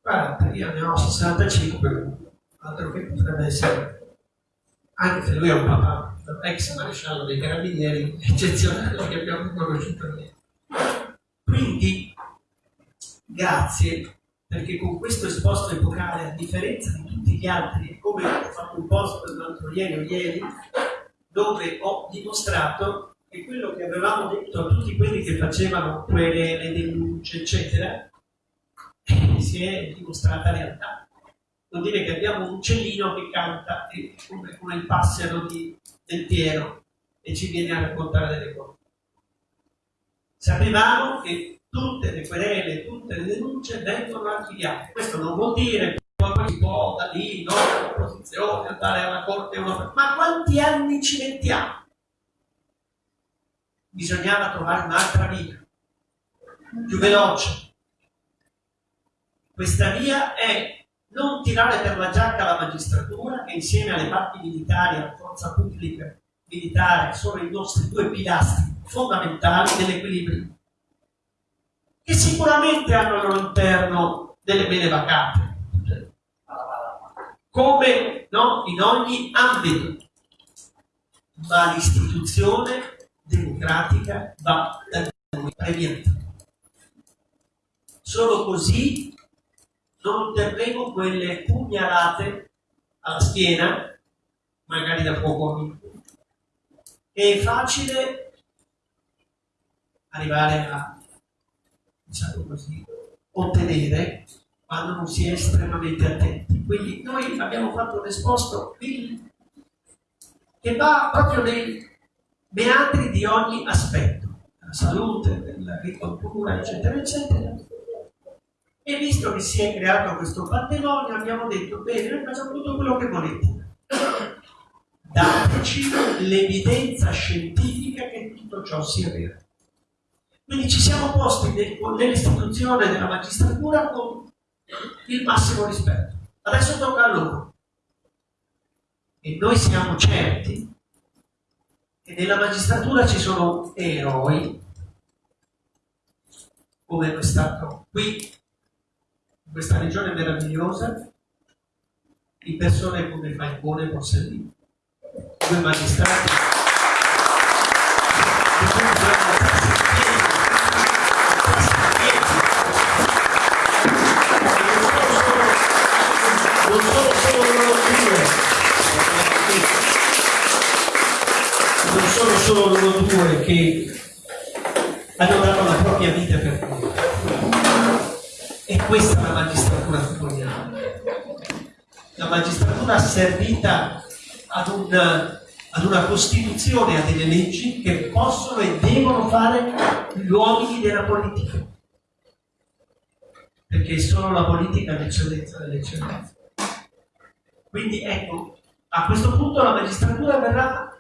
Guarda, io ne ho 65, altro che potrebbe essere, anche se lui è un papà, ex maresciallo dei carabinieri, eccezionale che abbiamo conosciuto noi. Quindi, grazie, perché con questo esposto epocale, a differenza di tutti gli altri, come ho fatto un post l'altro ieri o ieri, dove ho dimostrato che quello che avevamo detto a tutti quelli che facevano quelle le denunce, eccetera, si è dimostrata realtà. Vuol dire che abbiamo un uccellino che canta come, come il passero di, del Piero e ci viene a raccontare delle cose. Sapevamo che tutte le querele, tutte le denunce vengono archiviate. Questo non vuol dire poi si può da lì, no, l'opposizione, andare alla corte europea. Ma quanti anni ci mettiamo? Bisognava trovare un'altra via, più veloce. Questa via è non tirare per la giacca la magistratura, che insieme alle parti militari, alla forza pubblica militare, sono i nostri due pilastri fondamentali dell'equilibrio, che sicuramente hanno al loro interno delle belle vacate, come no, in ogni ambito. Ma l'istituzione democratica va da noi premiata. Solo così non otterremo quelle pugnalate alla schiena, magari da poco amico. È facile arrivare a, diciamo così, ottenere quando non si è estremamente attenti. Quindi noi abbiamo fatto un esposto che va proprio nei meandri di ogni aspetto, della salute, dell'agricoltura, eccetera, eccetera. E visto che si è creato questo pandemonio, abbiamo detto, bene, noi facciamo tutto quello che volete. Dateci l'evidenza scientifica che tutto ciò sia vero. Quindi ci siamo posti nell'istituzione della magistratura con il massimo rispetto. Adesso tocca a loro. E noi siamo certi che nella magistratura ci sono eroi, come è stato qui, in questa regione meravigliosa, di persone come Falcone e Borsellino, due magistrati solo loro due che hanno dato la propria vita per noi. E questa è la magistratura vogliamo. La magistratura servita ad una, ad una Costituzione, a delle leggi che possono e devono fare gli uomini della politica. Perché è solo la politica l'eccellenza dell'eccellenza. Quindi ecco, a questo punto la magistratura verrà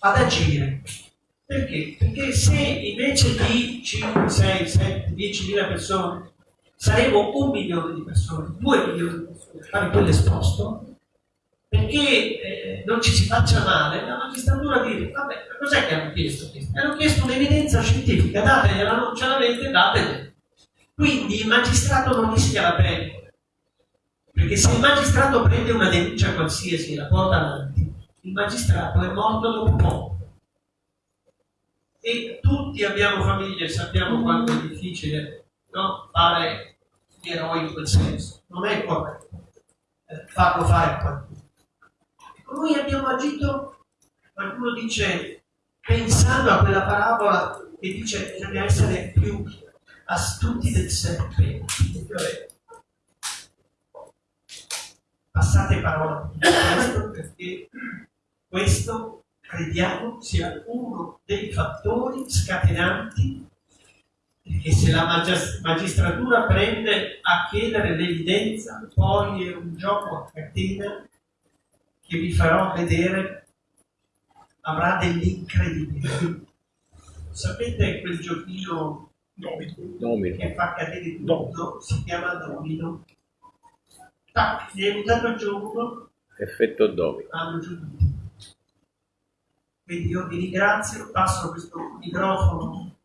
ad agire. Perché? Perché se invece di 5, 6, 7, 10 mila persone saremo un milione di persone, due milioni di persone fare quell'esposto, perché eh, non ci si faccia male, la magistratura dice, vabbè, cos'è che hanno chiesto? Hanno chiesto un'evidenza scientifica, dategliela, non ce l'avete, dategliela. Quindi il magistrato non rischia la pelle, perché se il magistrato prende una denuncia qualsiasi e la porta avanti, il magistrato è morto dopo poco. E tutti abbiamo famiglie, sappiamo quanto è difficile no? fare gli eroi in quel senso. Non è corretto eh, farlo fare a qualcuno. Noi abbiamo agito, qualcuno dice, pensando a quella parabola che dice che bisogna essere più astuti del serpente. Passate parola perché questo crediamo sia uno dei fattori scatenanti perché se la magistratura prende a chiedere l'evidenza, poi è un gioco a catena che vi farò vedere avrà dell'incredibile. Sapete quel giochino domino. che fa cadere tutto? Si chiama domino. Tac, gli è buttato giù uno. Effetto domino. Hanno giù tutti. Quindi io vi ringrazio, passo questo microfono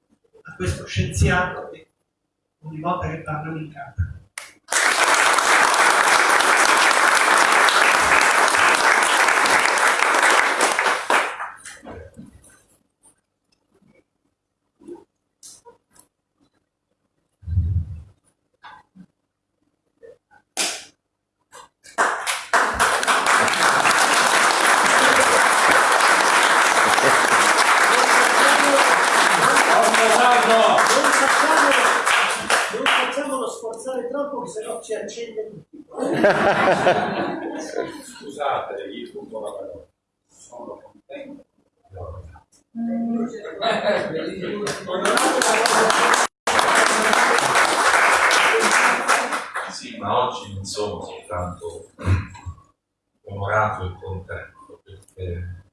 a questo scienziato che ogni volta che parlo mi incanta. Scusate, gli sfuggo la parola. Sono contento. Sì, ma oggi non sono soltanto onorato e contento perché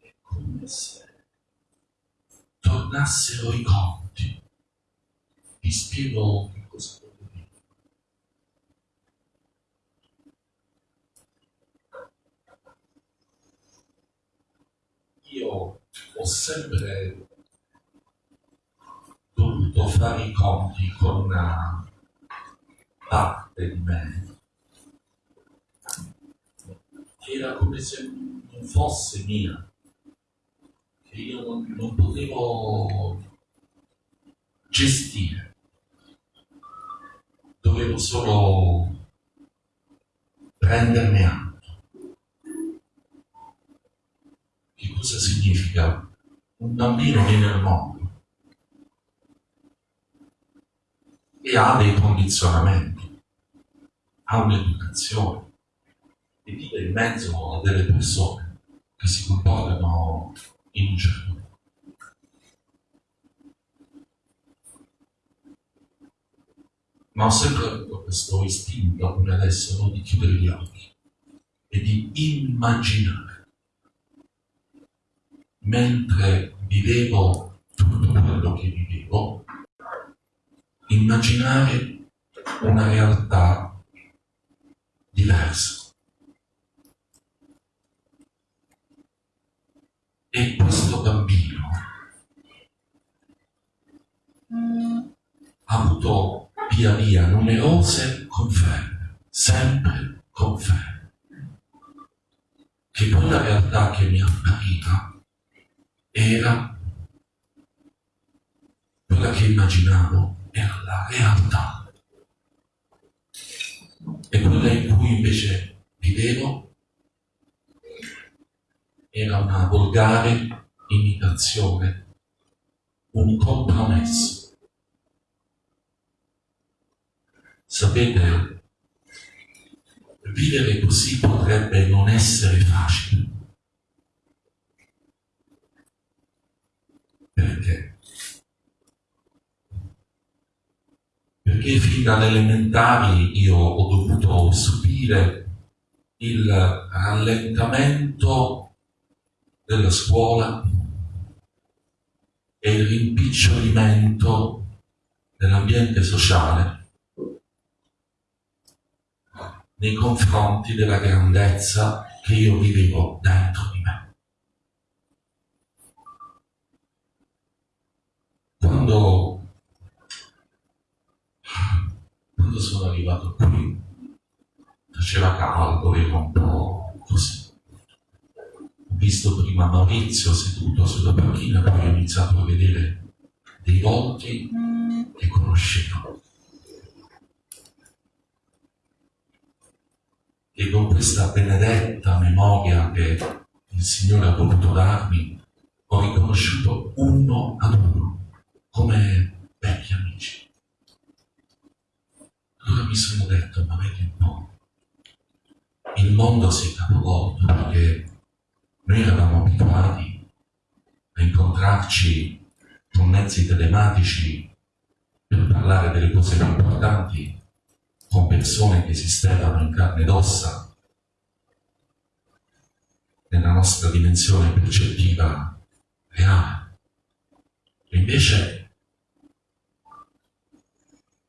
è come se tornassero i conti. Vi spiego io ho sempre dovuto fare i conti con una parte di me era come se non fosse mia, che io non, non potevo gestire, dovevo solo prendermi atto. Che cosa significa un bambino viene al mondo. e ha dei condizionamenti, ha un'educazione e vive in mezzo a delle persone che si comportano in un certo modo. Ma ho sempre avuto questo istinto, come adesso, di chiudere gli occhi e di immaginare. Mentre vivevo tutto quello che vivevo, immaginare una realtà diversa. E questo bambino ha avuto via via numerose conferme, sempre conferme che quella realtà che mi appariva era quella che immaginavo era la realtà e quella in cui invece vivevo era una volgare imitazione, un compromesso. Sapete, vivere così potrebbe non essere facile. Perché? Perché fin dalle elementari io ho dovuto subire il rallentamento della scuola e il rimpicciolimento dell'ambiente sociale nei confronti della grandezza che io vivevo dentro di me. Quando, quando sono arrivato qui, faceva caldo, ero un po' così. Ho visto prima Maurizio seduto sulla panchina, poi ho iniziato a vedere dei volti che conoscevo e con questa benedetta memoria che il Signore ha voluto darmi, ho riconosciuto uno ad uno come vecchi amici. Allora mi sono detto, ma vedi un po', il mondo si è capovolto perché noi eravamo abituati a incontrarci con mezzi telematici per parlare delle cose più importanti con persone che esistevano in carne ed ossa nella nostra dimensione percettiva reale. E invece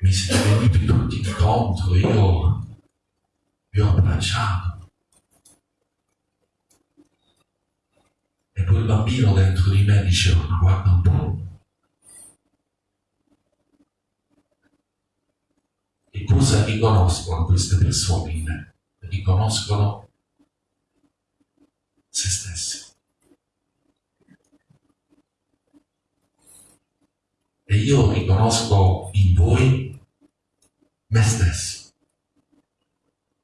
mi siete venuti tutti incontro, io vi ho abbracciato. E quel bambino dentro di me diceva, guarda un po', E cosa riconoscono queste persone in me? Riconoscono se stessi. E io riconosco in voi me stesso.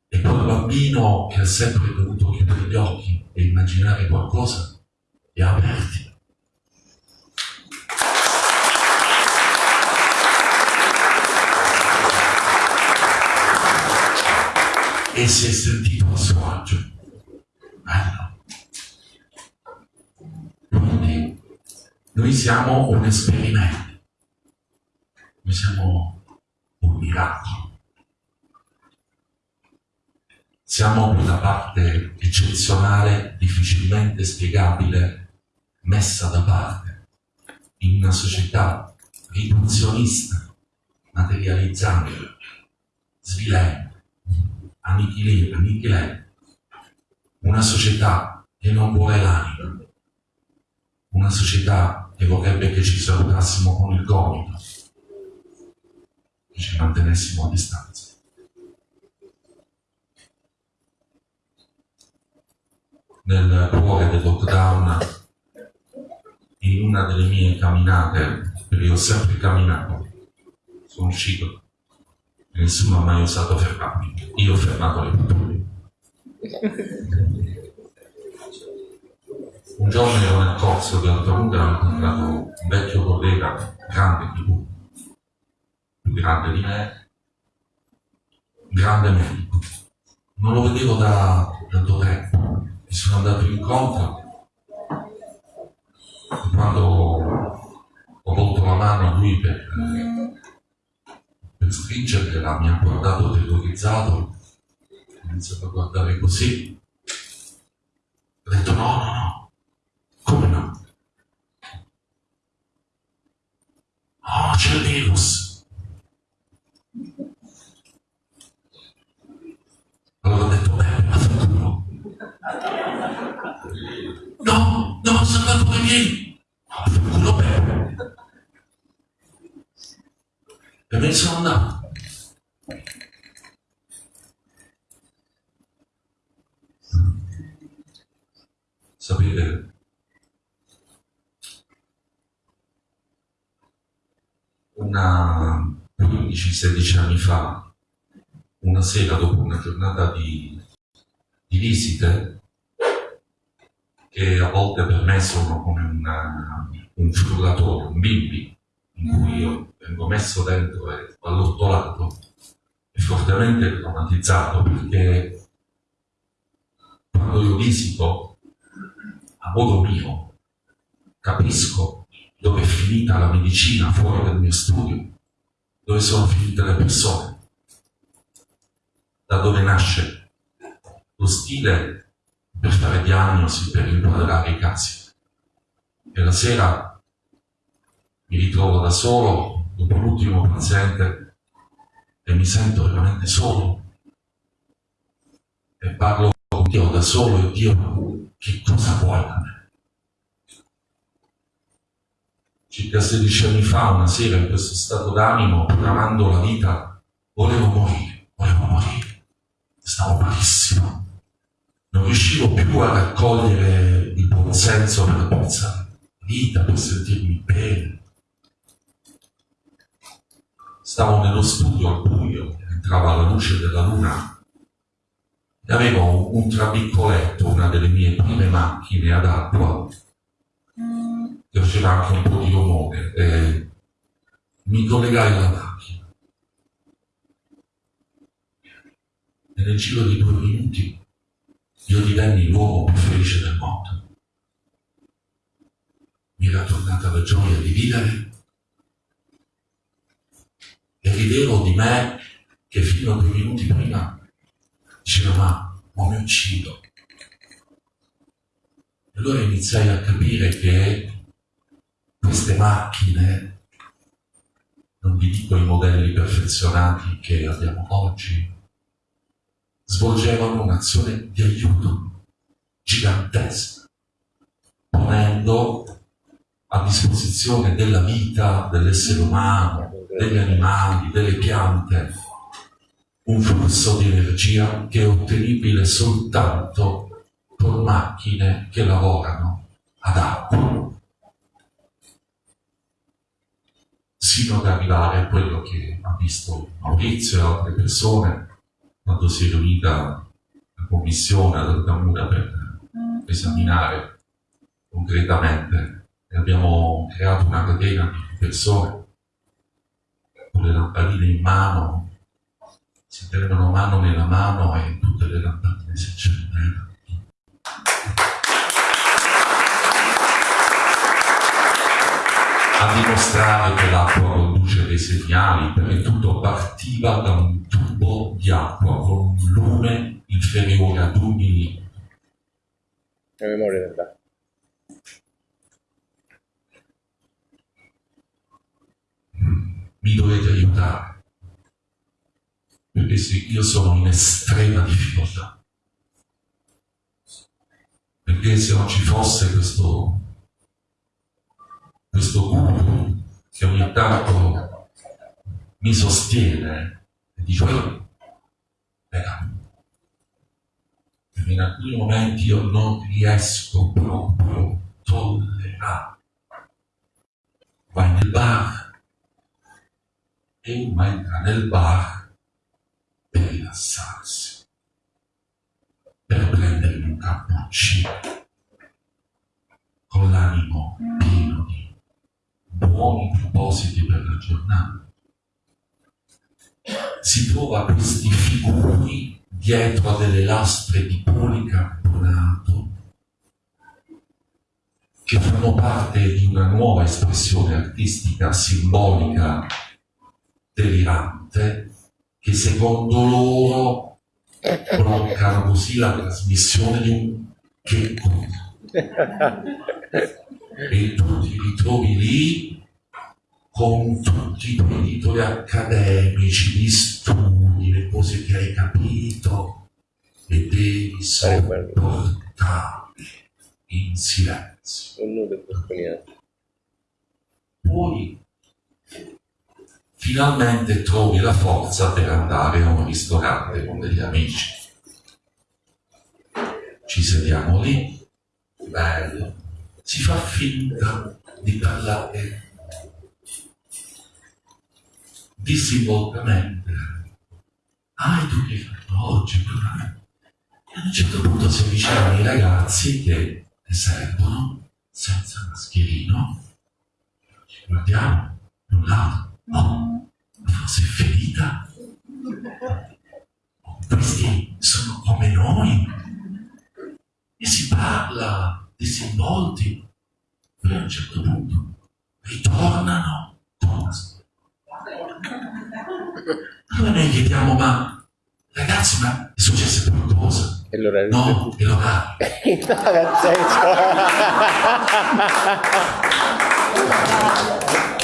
E quel bambino che ha sempre dovuto chiudere gli occhi e immaginare qualcosa, li ha aperti e si è sentito a suo agio. Bello. Quindi noi siamo un esperimento, noi siamo un miracolo. Siamo quella parte eccezionale, difficilmente spiegabile, messa da parte in una società riduzionista, materializzante, svilente annichilire, annichilare una società che non vuole l'anima, una società che vorrebbe che ci salutassimo con il gomito, ci mantenessimo a distanza. Nel cuore del lockdown, in una delle mie camminate, perché io ho sempre camminato, sono uscito Nessuno ha mai osato fermarmi. Io ho fermato le pattuglie. Un giorno ero nel corso di Altaruga ho incontrato un vecchio collega, grande più, più grande di me, grande medico. Non lo vedevo da tanto tempo, mi sono andato incontro quando ho volto la mano a lui per, per stringerla, mi ha guardato terrorizzato, ho iniziato a guardare così, ho detto no, no, no, come no? Oh, c'è il virus. Allora ho detto, beh, ma sicuro. No, no, sono andato da miei. Bene. E me sono andato. Sapete, una 15-16 anni fa, una sera dopo una giornata di, di visite, che a volte per me sono come una, un frullatore, un bimbi, in cui io vengo messo dentro e allottolato e fortemente traumatizzato perché quando io visito a modo mio capisco dove è finita la medicina fuori dal mio studio, dove sono finite le persone, da dove nasce lo stile per fare diagnosi, per inquadrare i casi. E la sera mi ritrovo da solo dopo l'ultimo paziente e mi sento veramente solo. E parlo con Dio da solo e Dio, che cosa vuoi da me? circa 16 anni fa, una sera, in questo stato d'animo, programmando la vita, volevo morire, volevo morire. Stavo malissimo. Riuscivo più a raccogliere il buon senso per pensare vita, per sentirmi bene. Stavo nello studio al buio, entrava la luce della luna e avevo un trabiccoletto, una delle mie prime macchine ad acqua che faceva anche un po' di rumore e mi collegai alla macchina e nel giro di due minuti io divenni l'uomo più felice del mondo. Mi era tornata la gioia di vivere e ridevo di me che fino a due minuti prima diceva ma, ma mi uccido e allora iniziai a capire che queste macchine, non vi dico i modelli perfezionati che abbiamo oggi, svolgevano un'azione di aiuto gigantesca, ponendo a disposizione della vita dell'essere umano, degli animali, delle piante, un flusso di energia che è ottenibile soltanto con macchine che lavorano ad acqua. sino ad arrivare a quello che ha visto Maurizio e altre persone quando si è riunita la commissione ad Altamura per esaminare concretamente. E abbiamo creato una catena di persone con le lampadine in mano si tenevano mano nella mano e tutte le lampadine si accendevano. A dimostrare che l'acqua produce dei segnali, perché tutto partiva da un tubo di acqua con un lume inferiore ad un millimetro. La memoria dell'acqua. Mi dovete aiutare, perché io sono in estrema difficoltà, perché se non ci fosse questo questo guru che ogni tanto mi sostiene e dice oh, eh, in alcuni momenti io non riesco proprio a tollerare vai nel bar e uno entra nel bar per rilassarsi per prendere un cappuccino con l'animo pieno di buoni propositi per la giornata. Si trova questi figuri dietro a delle lastre di policarbonato che fanno parte di una nuova espressione artistica simbolica delirante che secondo loro bloccano così la trasmissione di un che cosa. E tu ti ritrovi lì con tutti i tuoi titoli accademici, gli studi, le cose che hai capito e devi sopportarli in silenzio. Poi finalmente trovi la forza per andare a un ristorante con degli amici. Ci sediamo lì, bello, si fa finta di parlare disinvoltamente. Ah, e tu che hai fatto oggi? E a un certo punto si avvicinano i ragazzi che servono senza mascherino. Ci guardiamo, non lato. Oh, forse è finita. Oh, questi sono come noi. E si parla disinvolti. Poi a un certo punto ritornano. Allora noi chiediamo, ma ragazzi, ma è successo qualcosa? E l'orario No, è l'orario. no, nel senso.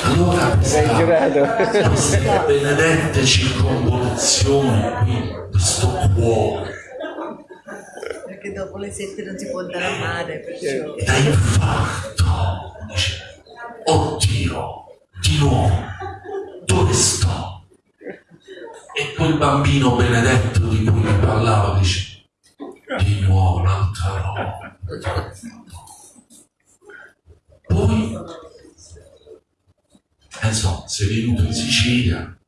Allora questa, giurato. questa benedette circonvoluzione qui, questo cuore, Perché dopo le sette non si può andare a mare, perciò... da infarto, dice, oddio, di nuovo, dove sto? E quel bambino benedetto di cui mi parlava dice, di nuovo un'altra roba. Poi, eh, insomma, sei venuto in Sicilia,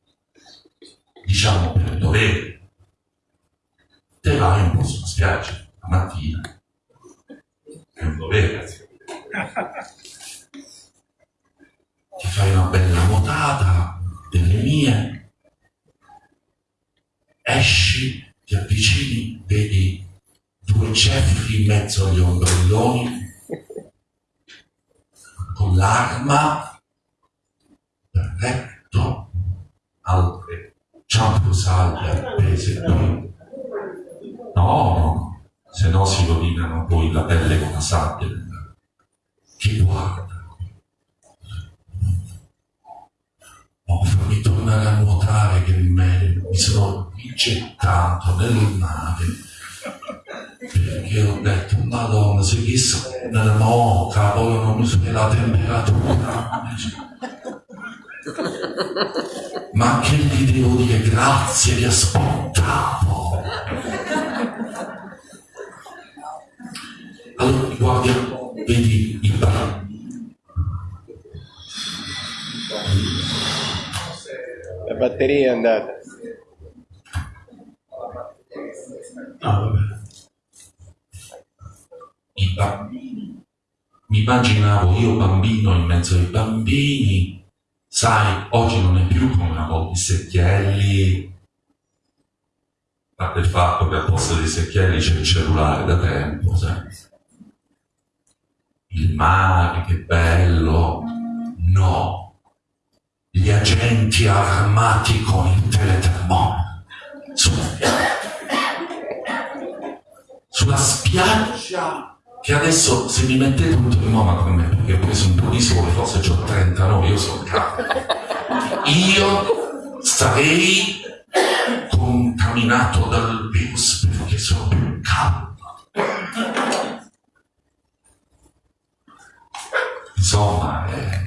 diciamo per dovere, te vai un po' sulla spiaggia la mattina, è un dovere. Ti fai una bella nuotata delle mie, esci, ti avvicini, vedi due ceffi in mezzo agli ombrelloni con l'arma, perfetto, altre ciamposalve appese qui. No, se no si rovinano poi la pelle con la sabbia. Che guarda. Oh, fammi tornare a nuotare che me, mi sono gettato nel mare. Perché ho detto madonna se chissà nella moca vogliono misurare la temperatura ma che gli devo dire? Grazie vi aspettavo. Allora guarda vedi il bar La batteria è andata. Ah. I bambini. Mi immaginavo io bambino in mezzo ai bambini. Sai, oggi non è più come una volta i secchielli. A parte il fatto che al posto dei secchielli c'è il cellulare da tempo, sai. Il mare, che bello. No. Gli agenti armati con il teletermometro. Su- sulla spiaggia. Che adesso se mi mettete un termometro con me perché ho preso un po' di sole forse ho 39 io sono caldo io sarei contaminato dal virus perché sono più caldo. Insomma è,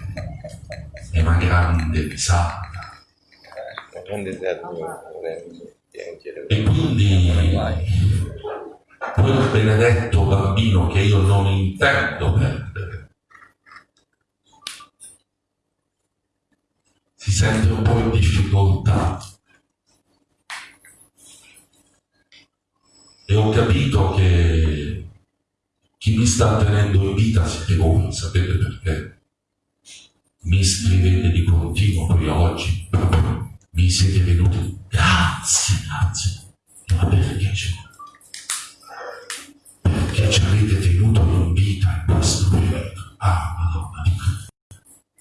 è una grande piangere. E quindi quel benedetto bambino che io non intendo perdere si sente un po' in difficoltà. E ho capito che chi mi sta tenendo in vita siete voi, sapete perché? Mi scrivete di continuo, poi oggi mi siete venuti. Grazie, grazie. Ma perché ci, perché ci avete tenuto in vita in questo periodo? Ah, Madonna,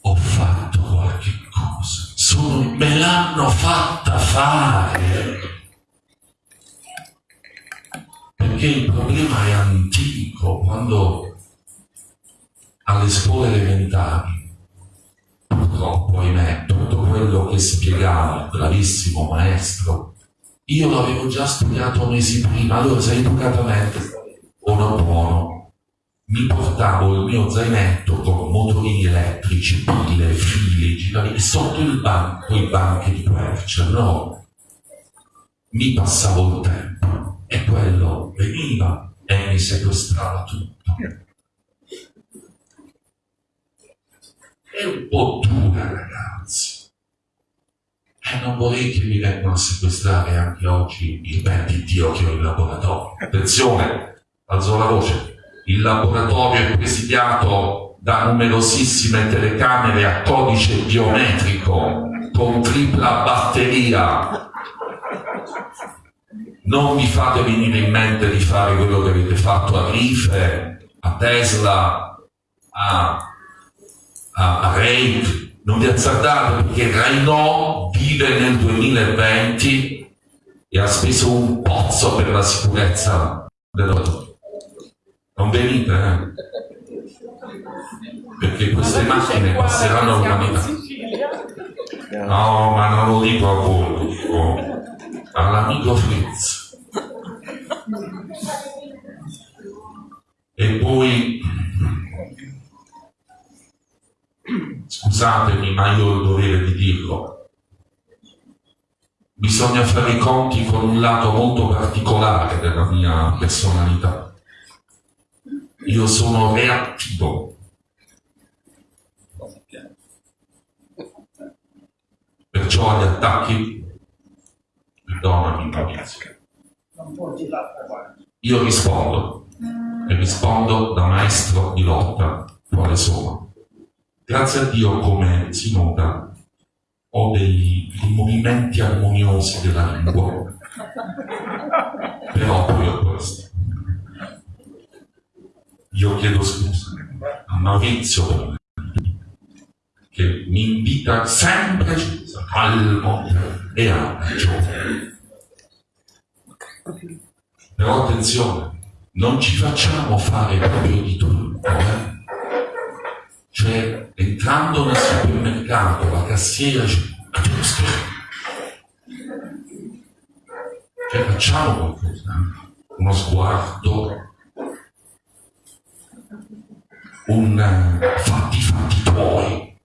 ho fatto qualche cosa. Sono, me l'hanno fatta fare. Perché il problema è antico, quando alle scuole elementari, purtroppo, ahimè, tutto quello che spiegava il bravissimo maestro, io l'avevo già studiato mesi prima, allora se educatamente uno buono, mi portavo il mio zainetto con motorini elettrici, pile, fili, girali, e sotto il banco, i banchi di quercia, no? Mi passavo il tempo e quello veniva e mi sequestrava tutto. È un po' dura, ragazzi. E non vorrei che mi vengano a sequestrare anche oggi il ben di Dio che ho in laboratorio. Attenzione, alzo la voce. Il laboratorio è presidiato da numerosissime telecamere a codice biometrico con tripla batteria. Non vi fate venire in mente di fare quello che avete fatto a Rife, a Tesla, a, a, a Rake. Non vi azzardate perché Renault vive nel 2020 e ha speso un pozzo per la sicurezza della... Non venite, eh? Perché queste macchine passeranno una vita. No, ma non lo dico a voi, lo dico all'amico Fritz. E poi, scusatemi, ma io ho il dovere di dirlo, bisogna fare i conti con un lato molto particolare della mia personalità. Io sono reattivo. Perciò agli attacchi, perdonami guarda. io rispondo e rispondo da maestro di lotta quale sono. Grazie a Dio, come si nota, ho dei, dei movimenti armoniosi della lingua. Però poi ho questo. Io chiedo scusa a Maurizio che mi invita sempre calmo e agio. Però attenzione, non ci facciamo fare proprio di tutto, eh? Cioè, entrando nel supermercato, la cassiera "Giusto." cioè facciamo qualcosa, eh? uno sguardo, un eh, fatti fatti tuoi.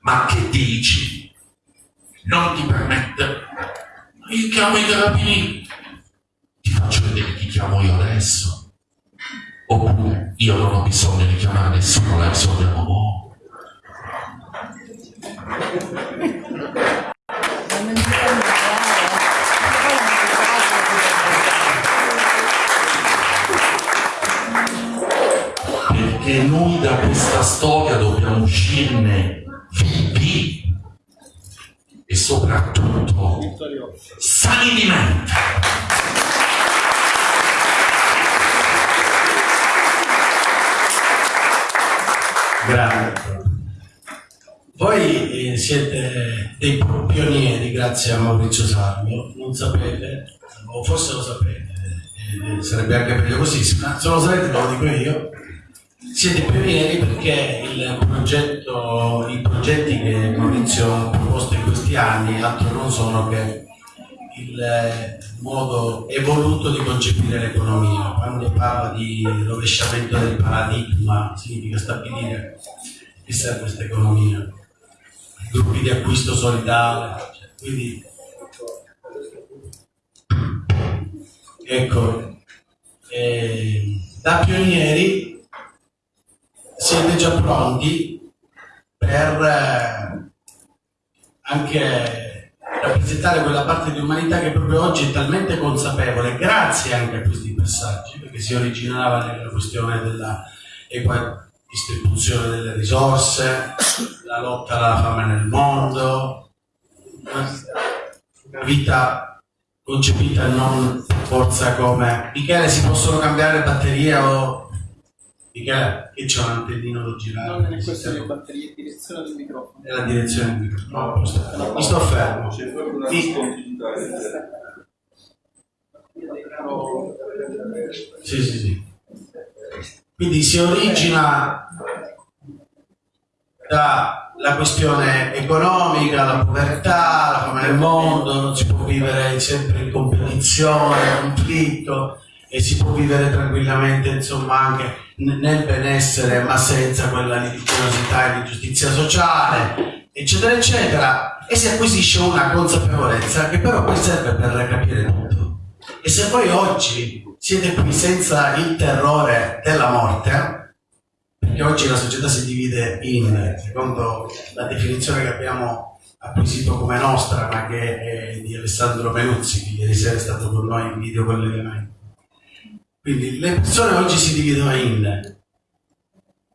Ma che dici? Non ti permette? Io chiamo i carabinieri. Ti faccio vedere chi chiamo io adesso. Oppure io non ho bisogno di chiamare nessuno, la non si può Perché noi da questa storia dobbiamo uscirne vivi e soprattutto sani di mente. Grande. Voi eh, siete dei pionieri, grazie a Maurizio Salmio, non sapete, o forse lo sapete, eh, sarebbe anche meglio così, non se lo sapete lo dico io, siete pionieri perché il progetto, i progetti che Maurizio ha proposto in questi anni altro non sono che il eh, modo evoluto di concepire l'economia. Quando parla di rovesciamento del paradigma significa stabilire che serve questa economia, gruppi di acquisto solidale, cioè, quindi ecco, eh, da pionieri siete già pronti per eh, anche rappresentare quella parte di umanità che proprio oggi è talmente consapevole, grazie anche a questi passaggi, perché si originava nella questione della equa distribuzione delle risorse, la lotta alla fame nel mondo, una vita concepita non forza come Michele si possono cambiare batterie o Michele che c'è un antennino da girare. Non è questione di batterie, direzione del microfono. è la direzione del microfono. No, posto. mi sto fermo. C'è proprio una discontinuità. sì. Sì sì quindi si origina dalla questione economica, la povertà, la fame nel mondo, non si può vivere sempre in competizione, conflitto e si può vivere tranquillamente insomma anche nel benessere ma senza quella litigiosità e l'ingiustizia sociale eccetera eccetera e si acquisisce una consapevolezza che però poi serve per capire tutto e se voi oggi siete qui senza il terrore della morte perché oggi la società si divide in, secondo la definizione che abbiamo acquisito come nostra, ma che è di Alessandro Menuzzi, che ieri sera è stato con noi in video collegamento. Quindi le persone oggi si dividono in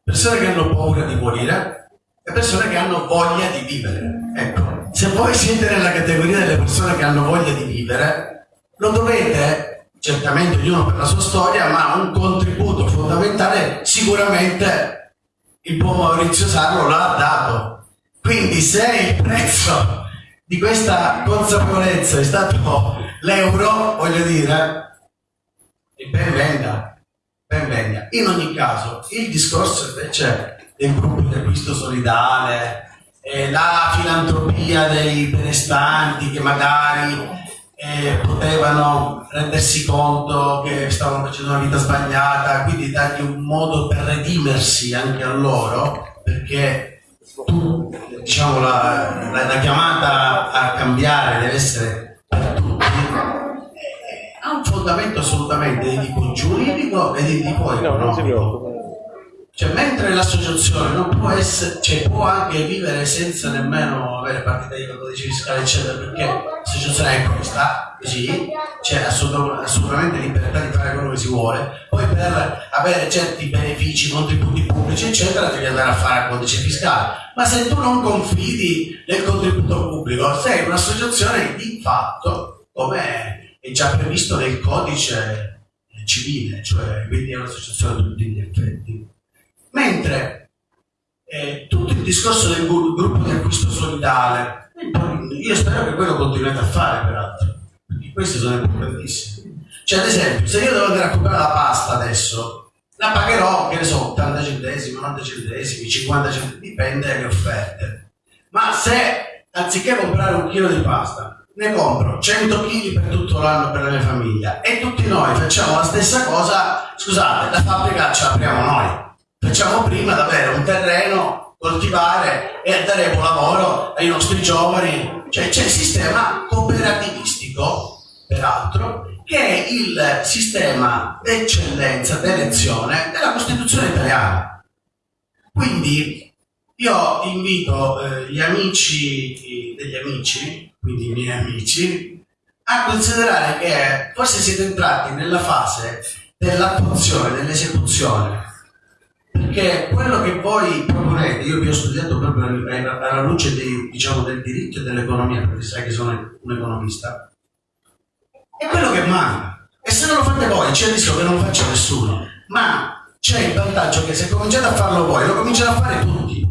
persone che hanno paura di morire e persone che hanno voglia di vivere. Ecco, se voi siete nella categoria delle persone che hanno voglia di vivere, lo dovete certamente ognuno per la sua storia, ma un contributo fondamentale sicuramente il buon Maurizio Sarlo l'ha dato. Quindi se il prezzo di questa consapevolezza è stato l'euro, voglio dire, e ben venga, ben venga. In ogni caso, il discorso invece del gruppo di acquisto solidale, eh, la filantropia dei benestanti che magari eh, potevano rendersi conto che stavano facendo una vita sbagliata, quindi dargli un modo per redimersi anche a loro, perché tu, diciamo, la, la- la chiamata a cambiare deve essere fondamento assolutamente di tipo giuridico e di tipo economico. Cioè, mentre l'associazione non può essere, cioè può anche vivere senza nemmeno avere partita di codice fiscale, eccetera, perché l'associazione è questa, così, c'è assoluta- assolutamente libertà di fare quello che si vuole, poi per avere certi benefici, contributi pubblici, eccetera, devi andare a fare il codice fiscale. Ma se tu non confidi nel contributo pubblico, sei un'associazione di fatto, come è già previsto nel codice civile, cioè quindi è un'associazione a tutti gli effetti. Mentre eh, tutto il discorso del gru- gruppo di acquisto solidale, io spero che voi lo continuate a fare peraltro, perché questi sono importantissimi. Cioè, ad esempio, se io devo andare a comprare la pasta adesso, la pagherò, che ne so, 80 centesimi, 90 centesimi, 50 centesimi, dipende dalle offerte. Ma se anziché comprare un chilo di pasta, ne compro 100 kg per tutto l'anno per la mia famiglia e tutti noi facciamo la stessa cosa, scusate, la fabbrica ce l'apriamo noi. Facciamo prima di avere un terreno, coltivare e daremo lavoro ai nostri giovani. Cioè c'è il sistema cooperativistico, peraltro, che è il sistema d'eccellenza d'elezione della Costituzione italiana. Quindi io invito eh, gli amici degli amici, quindi i miei amici, a considerare che forse siete entrati nella fase dell'attuazione, dell'esecuzione. Perché quello che voi proponete, io vi ho studiato proprio alla luce dei- diciamo, del diritto e dell'economia, perché sai che sono un economista, è quello che manca. E se non lo fate voi, c'è il rischio che non faccia nessuno. Ma c'è il vantaggio che se cominciate a farlo voi, lo cominciate a fare tutti.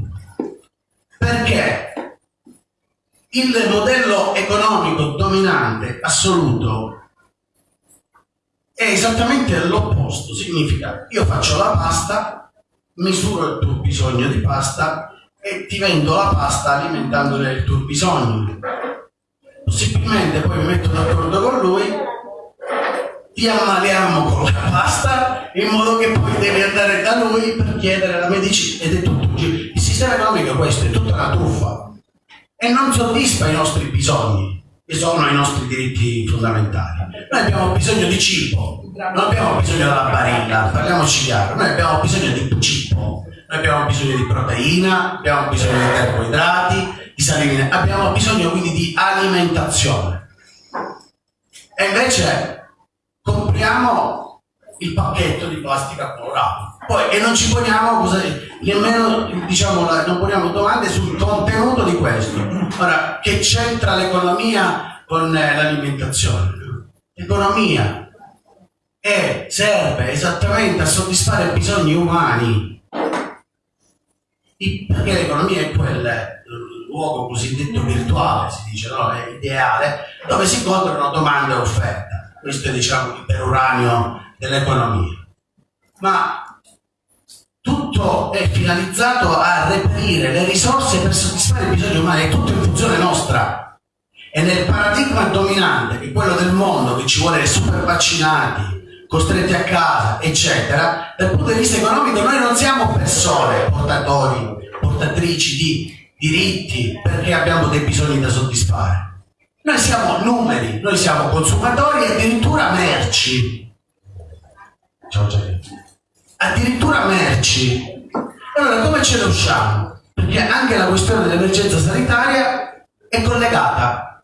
Perché il modello economico dominante assoluto è esattamente l'opposto. Significa io faccio la pasta, misuro il tuo bisogno di pasta e ti vendo la pasta alimentandone il tuo bisogno. Possibilmente poi mi metto d'accordo con lui, ti ammaliamo con la pasta in modo che poi devi andare da lui per chiedere la medicina ed è tutto. Il sistema economico è questo, è tutta una truffa e non soddisfa i nostri bisogni, che sono i nostri diritti fondamentali. Noi abbiamo bisogno di cibo, non abbiamo bisogno della barilla, parliamoci chiaro, noi abbiamo bisogno di cibo, noi abbiamo bisogno di proteina, abbiamo bisogno di carboidrati, di saline, abbiamo bisogno quindi di alimentazione. E invece compriamo il pacchetto di plastica colorato. Poi, e non ci poniamo nemmeno diciamo, non poniamo domande sul contenuto di questo. Ora, che c'entra l'economia con eh, l'alimentazione? L'economia serve esattamente a soddisfare bisogni umani. Perché l'economia è quel eh, luogo cosiddetto virtuale, si dice, no? È ideale, dove si incontrano domanda e offerta. Questo è diciamo il peruranio dell'economia. Ma tutto è finalizzato a reperire le risorse per soddisfare i bisogni umani, è tutto in funzione nostra. E nel paradigma dominante, che è quello del mondo, che ci vuole super vaccinati, costretti a casa, eccetera, dal punto di vista economico noi non siamo persone portatori, portatrici di diritti perché abbiamo dei bisogni da soddisfare. Noi siamo numeri, noi siamo consumatori e addirittura merci. Ciao Gianni. Addirittura merci. Allora come ce ne usciamo? Perché anche la questione dell'emergenza sanitaria è collegata.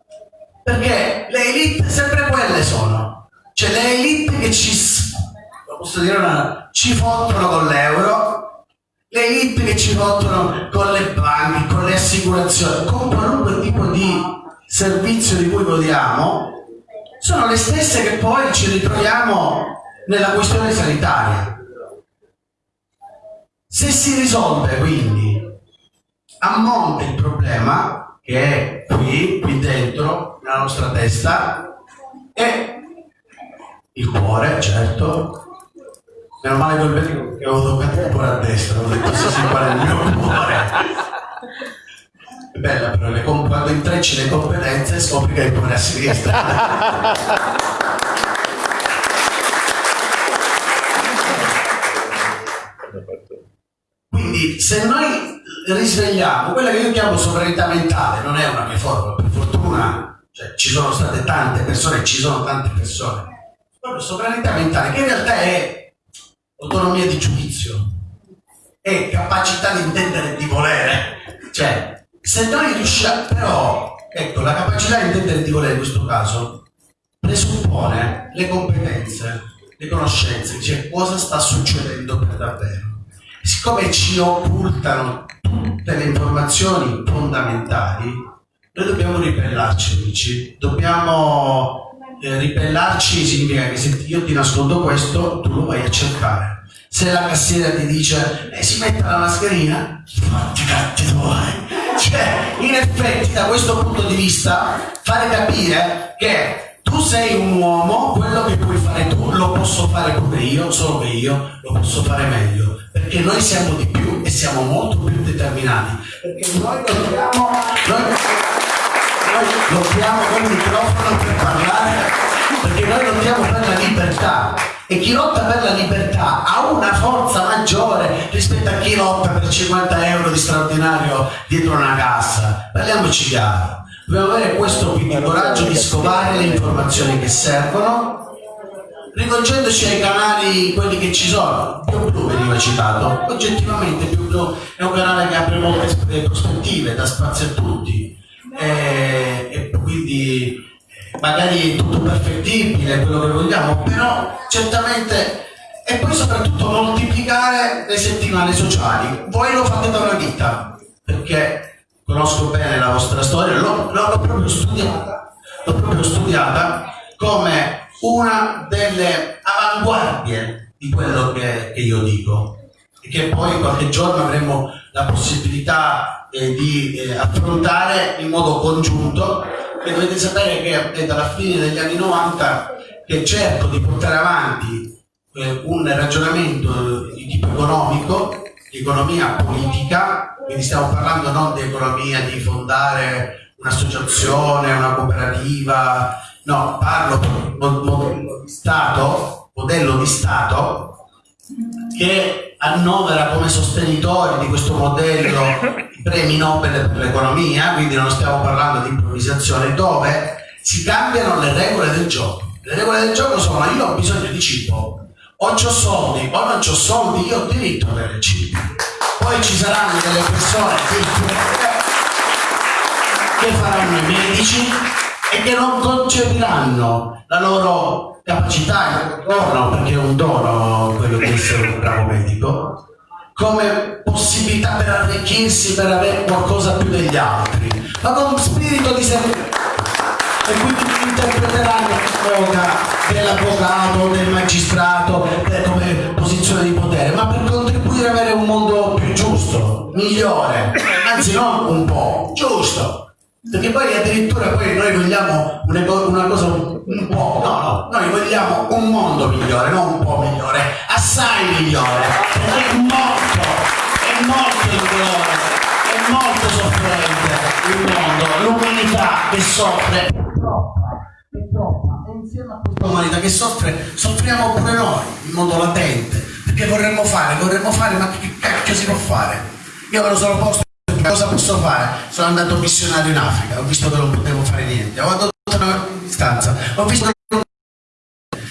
Perché le elite sempre quelle sono. Cioè le elite che ci, posso dire una, ci fottono con l'euro, le elite che ci fottono con le banche, con le assicurazioni, con qualunque tipo di servizio di cui godiamo, sono le stesse che poi ci ritroviamo nella questione sanitaria. Se si risolve quindi a monte il problema, che è qui, qui dentro, nella nostra testa, e il cuore, certo. Meno male che avevo toccato il cuore a destra, ho detto sì, sì, qual è il mio cuore. È bella però, le quando intrecci le competenze scopri che il cuore a sinistra. Quindi se noi risvegliamo quella che io chiamo sovranità mentale, non è una mia forma, per fortuna cioè, ci sono state tante persone, ci sono tante persone, proprio sovranità mentale, che in realtà è autonomia di giudizio, è capacità di intendere e di volere. Cioè, se noi riusciamo, però, ecco, la capacità di intendere e di volere in questo caso presuppone le competenze, le conoscenze, cioè cosa sta succedendo per davvero. Siccome ci occultano tutte le informazioni fondamentali, noi dobbiamo ribellarci, amici. Dobbiamo eh, ribellarci significa che se io ti nascondo questo, tu lo vai a cercare. Se la cassiera ti dice eh, si metta la mascherina, fatti catti tuoi. Cioè, in effetti, da questo punto di vista, fare capire che tu sei un uomo, quello che puoi fare tu lo posso fare pure io, solo che io lo posso fare meglio. Perché noi siamo di più e siamo molto più determinati. Perché noi dobbiamo. Noi, noi lottiamo col microfono per parlare perché noi lottiamo per la libertà e chi lotta per la libertà ha una forza maggiore rispetto a chi lotta per 50 euro di straordinario dietro una cassa parliamoci chiaro dobbiamo avere questo quindi coraggio di scovare le informazioni che servono rivolgendoci ai canali quelli che ci sono Più Blu veniva citato. Oggettivamente Più Blu è un canale che apre molte sp- prospettive dà spazio a tutti. E, e quindi eh, magari è tutto perfettibile quello che vogliamo però certamente e poi soprattutto moltiplicare le settimane sociali. Voi lo fate da una vita perché conosco bene la vostra storia l'ho proprio studiata l'ho proprio studiata come una delle avanguardie di quello che, che io dico. E che poi qualche giorno avremo la possibilità eh, di eh, affrontare in modo congiunto. E dovete sapere che è dalla fine degli anni 90 che cerco di portare avanti eh, un ragionamento di tipo economico, di economia politica, quindi stiamo parlando non di economia di fondare un'associazione, una cooperativa, no, parlo modello di Stato, modello di Stato che annovera come sostenitori di questo modello i premi Nobel per l'economia, quindi non stiamo parlando di improvvisazione, dove si cambiano le regole del gioco. Le regole del gioco sono io ho bisogno di cibo, o ho soldi o non ho soldi, io ho diritto ad avere cibo. Poi ci saranno delle persone che faranno i medici e che non concepiranno la loro capacità, un dono, perché è un dono quello di essere un bravo medico, come possibilità per arricchirsi, per avere qualcosa più degli altri, ma con spirito di servizio. E quindi interpreteranno l'epoca dell'avvocato, del magistrato, come posizione di potere, ma per contribuire ad avere un mondo più giusto, migliore, anzi non un po', giusto. Perché poi addirittura poi noi vogliamo una, co- una cosa un, po', no, no, noi vogliamo un mondo migliore, non un po' migliore, assai migliore, perché è molto, è molto migliore, è molto soffrente il mondo, l'umanità che soffre, è troppa, è troppa, insieme a questa umanità che soffre, soffriamo pure noi, in modo latente, perché vorremmo fare, vorremmo fare, ma che cacchio si può fare? Io me lo sono posto cosa posso fare? Sono andato missionario in Africa, ho visto che non potevo fare niente, ho adottato una distanza, ho visto che non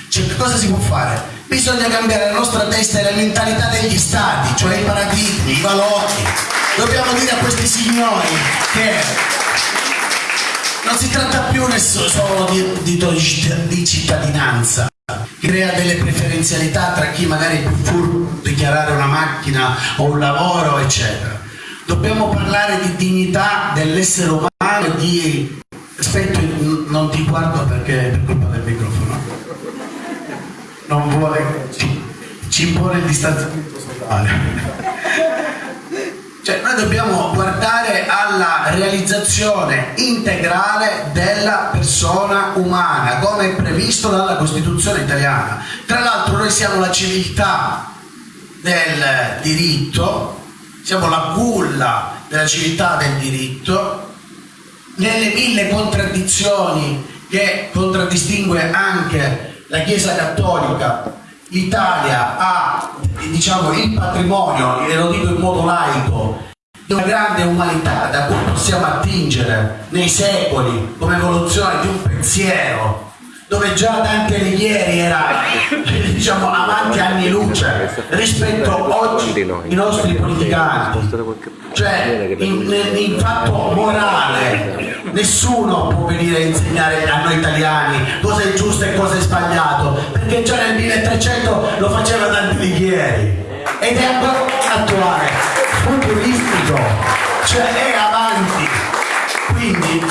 cioè, cosa si può fare? Bisogna cambiare la nostra testa e la mentalità degli stati, cioè i paradigmi, i valori. Dobbiamo dire a questi signori che non si tratta più solo di, di, di cittadinanza, crea delle preferenzialità tra chi magari è più furbo di dichiarare una macchina o un lavoro, eccetera. Dobbiamo parlare di dignità dell'essere umano di... Aspetta, non ti guardo perché è per colpa del microfono. Non vuole... Ci, ci impone il distanziamento sociale. Cioè, noi dobbiamo guardare alla realizzazione integrale della persona umana, come è previsto dalla Costituzione italiana. Tra l'altro noi siamo la civiltà del diritto, siamo la culla della civiltà del diritto, nelle mille contraddizioni che contraddistingue anche la Chiesa Cattolica, l'Italia ha diciamo, il patrimonio, e lo dico in modo laico, di una grande umanità da cui possiamo attingere nei secoli come evoluzione di un pensiero dove già Dante Alighieri era diciamo avanti anni luce rispetto oggi ai nostri politicanti. Cioè in, in fatto morale nessuno può venire a insegnare a noi italiani cosa è giusto e cosa è sbagliato perché già nel 1300 lo faceva Dante Alighieri. Ed è ancora attuale futuristico cioè è avanti. Quindi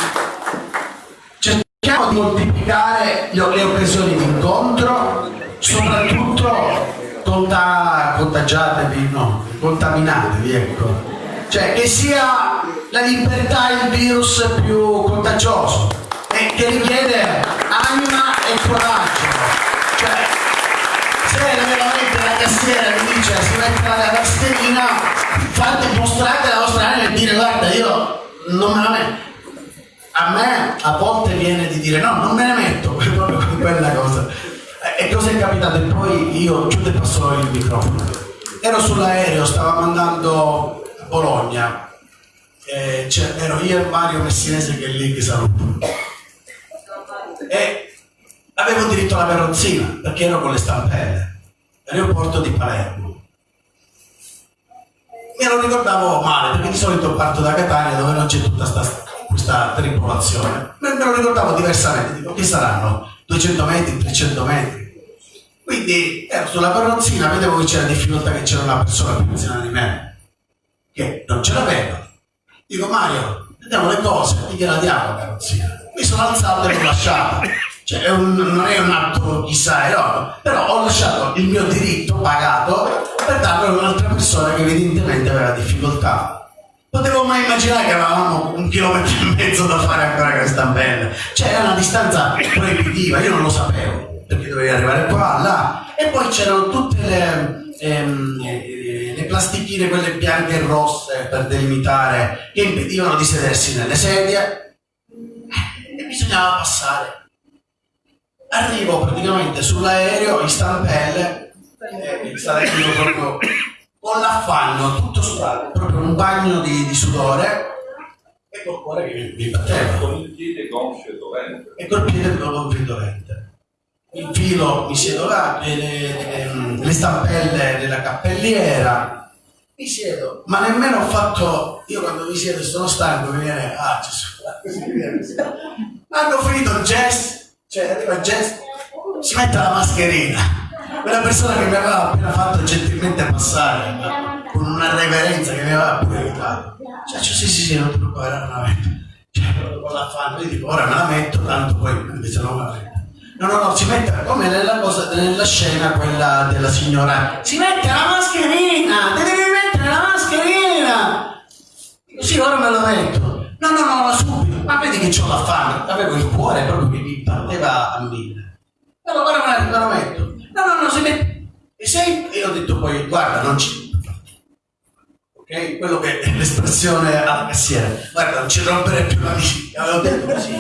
le, occasioni di incontro soprattutto conta, contagiatevi no, contaminatevi ecco. Cioè che sia la libertà il virus più contagioso e che richiede anima e coraggio. Cioè se veramente la cassiera mi dice si mette la mascherina fate mostrate la vostra anima e dire guarda io non me la metto a me a volte viene di dire no non me ne metto quella cosa e cosa è capitato e poi io chiudo e passo il microfono ero sull'aereo stavo mandando Bologna, eh, cioè, ero io e Mario Messinese che è lì che saluto. E avevo diritto alla carrozzina perché ero con le stampelle, aeroporto di Palermo. Me lo ricordavo male perché di solito parto da Catania dove non c'è tutta sta, questa tripolazione. Me, me lo ricordavo diversamente, dico che saranno 200 metri, 300 metri. Quindi ero sulla carrozzina, vedevo che c'era difficoltà che c'era una persona più anziana di me che non ce l'aveva. Dico Mario, vediamo le cose, gliela diamo la carrozzina. Mi sono alzato e l'ho lasciata. Cioè, è un, non è un atto chissà eroico, però ho lasciato il mio diritto pagato per darlo a un'altra persona che evidentemente aveva difficoltà. Potevo mai immaginare che avevamo un chilometro e mezzo da fare ancora con questa bella. Cioè, era una distanza proibitiva, io non lo sapevo, perché dovevi arrivare qua, là. E poi c'erano tutte le... Ehm, le plastichine, quelle bianche e rosse per delimitare, che impedivano di sedersi nelle sedie e bisognava passare. Arrivo praticamente sull'aereo in stampelle, e stare proprio con l'affanno, tutto sudato, proprio un bagno di, di sudore e col cuore che mi, batteva. Con il piede gonfio e dolente. E col piede gonfio e dolente. Infilo, mi siedo là, le, le, le stampelle della cappelliera, mi siedo, ma nemmeno ho fatto, io quando mi siedo sono stanco mi viene, ah Gesù, così mi viene. Hanno finito il jazz, cioè arriva il jazz, si mette la mascherina. Quella persona che mi aveva appena fatto gentilmente passare, con una reverenza che mi aveva pure aiutato. Cioè, cioè, sì, sì, sì, non ti preoccupare, me la metto. Cioè, con la fanno, io dico, ora me la metto, tanto poi invece non la metto. No, no, no, si mette come nella, cosa, nella scena quella della signora. Si mette la mascherina! Ti devi mettere la mascherina! Sì, ora me la metto. No, no, no, subito. Ma vedi che ho la fame. Avevo il cuore proprio che mi batteva a mille. No, ora me la metto. No, no, no, si mette. E sei? E ho detto poi, guarda, non ci. Ok? Quello che è l'espressione alla cassiera. Guarda, non ci rompere più la vita. Avevo detto così.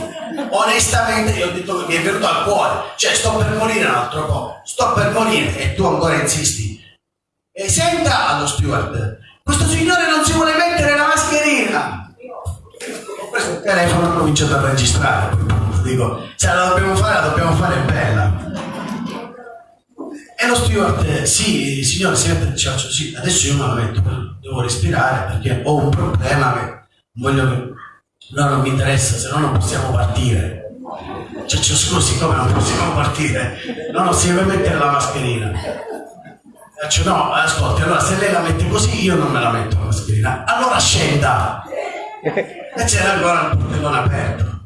Onestamente io ho detto che mi è venuto al cuore. Cioè, sto per morire un altro po'. Sto per morire e tu ancora insisti. E senta allo steward, questo signore non si vuole mettere la mascherina. Ho preso il telefono e ho cominciato a registrare. Dico, se la dobbiamo fare, la dobbiamo fare bella. E lo steward, eh, sì, signore, si mette il sì, adesso io me la metto, devo respirare perché ho un problema che non voglio che... No, non mi interessa, se no non possiamo partire. Ciaccio, scusi, come non possiamo partire? No, no, si deve mettere la mascherina. Faccio, no, ascolti, allora se lei la mette così io non me la metto la mascherina. Allora scenda! E c'era ancora il portellone aperto.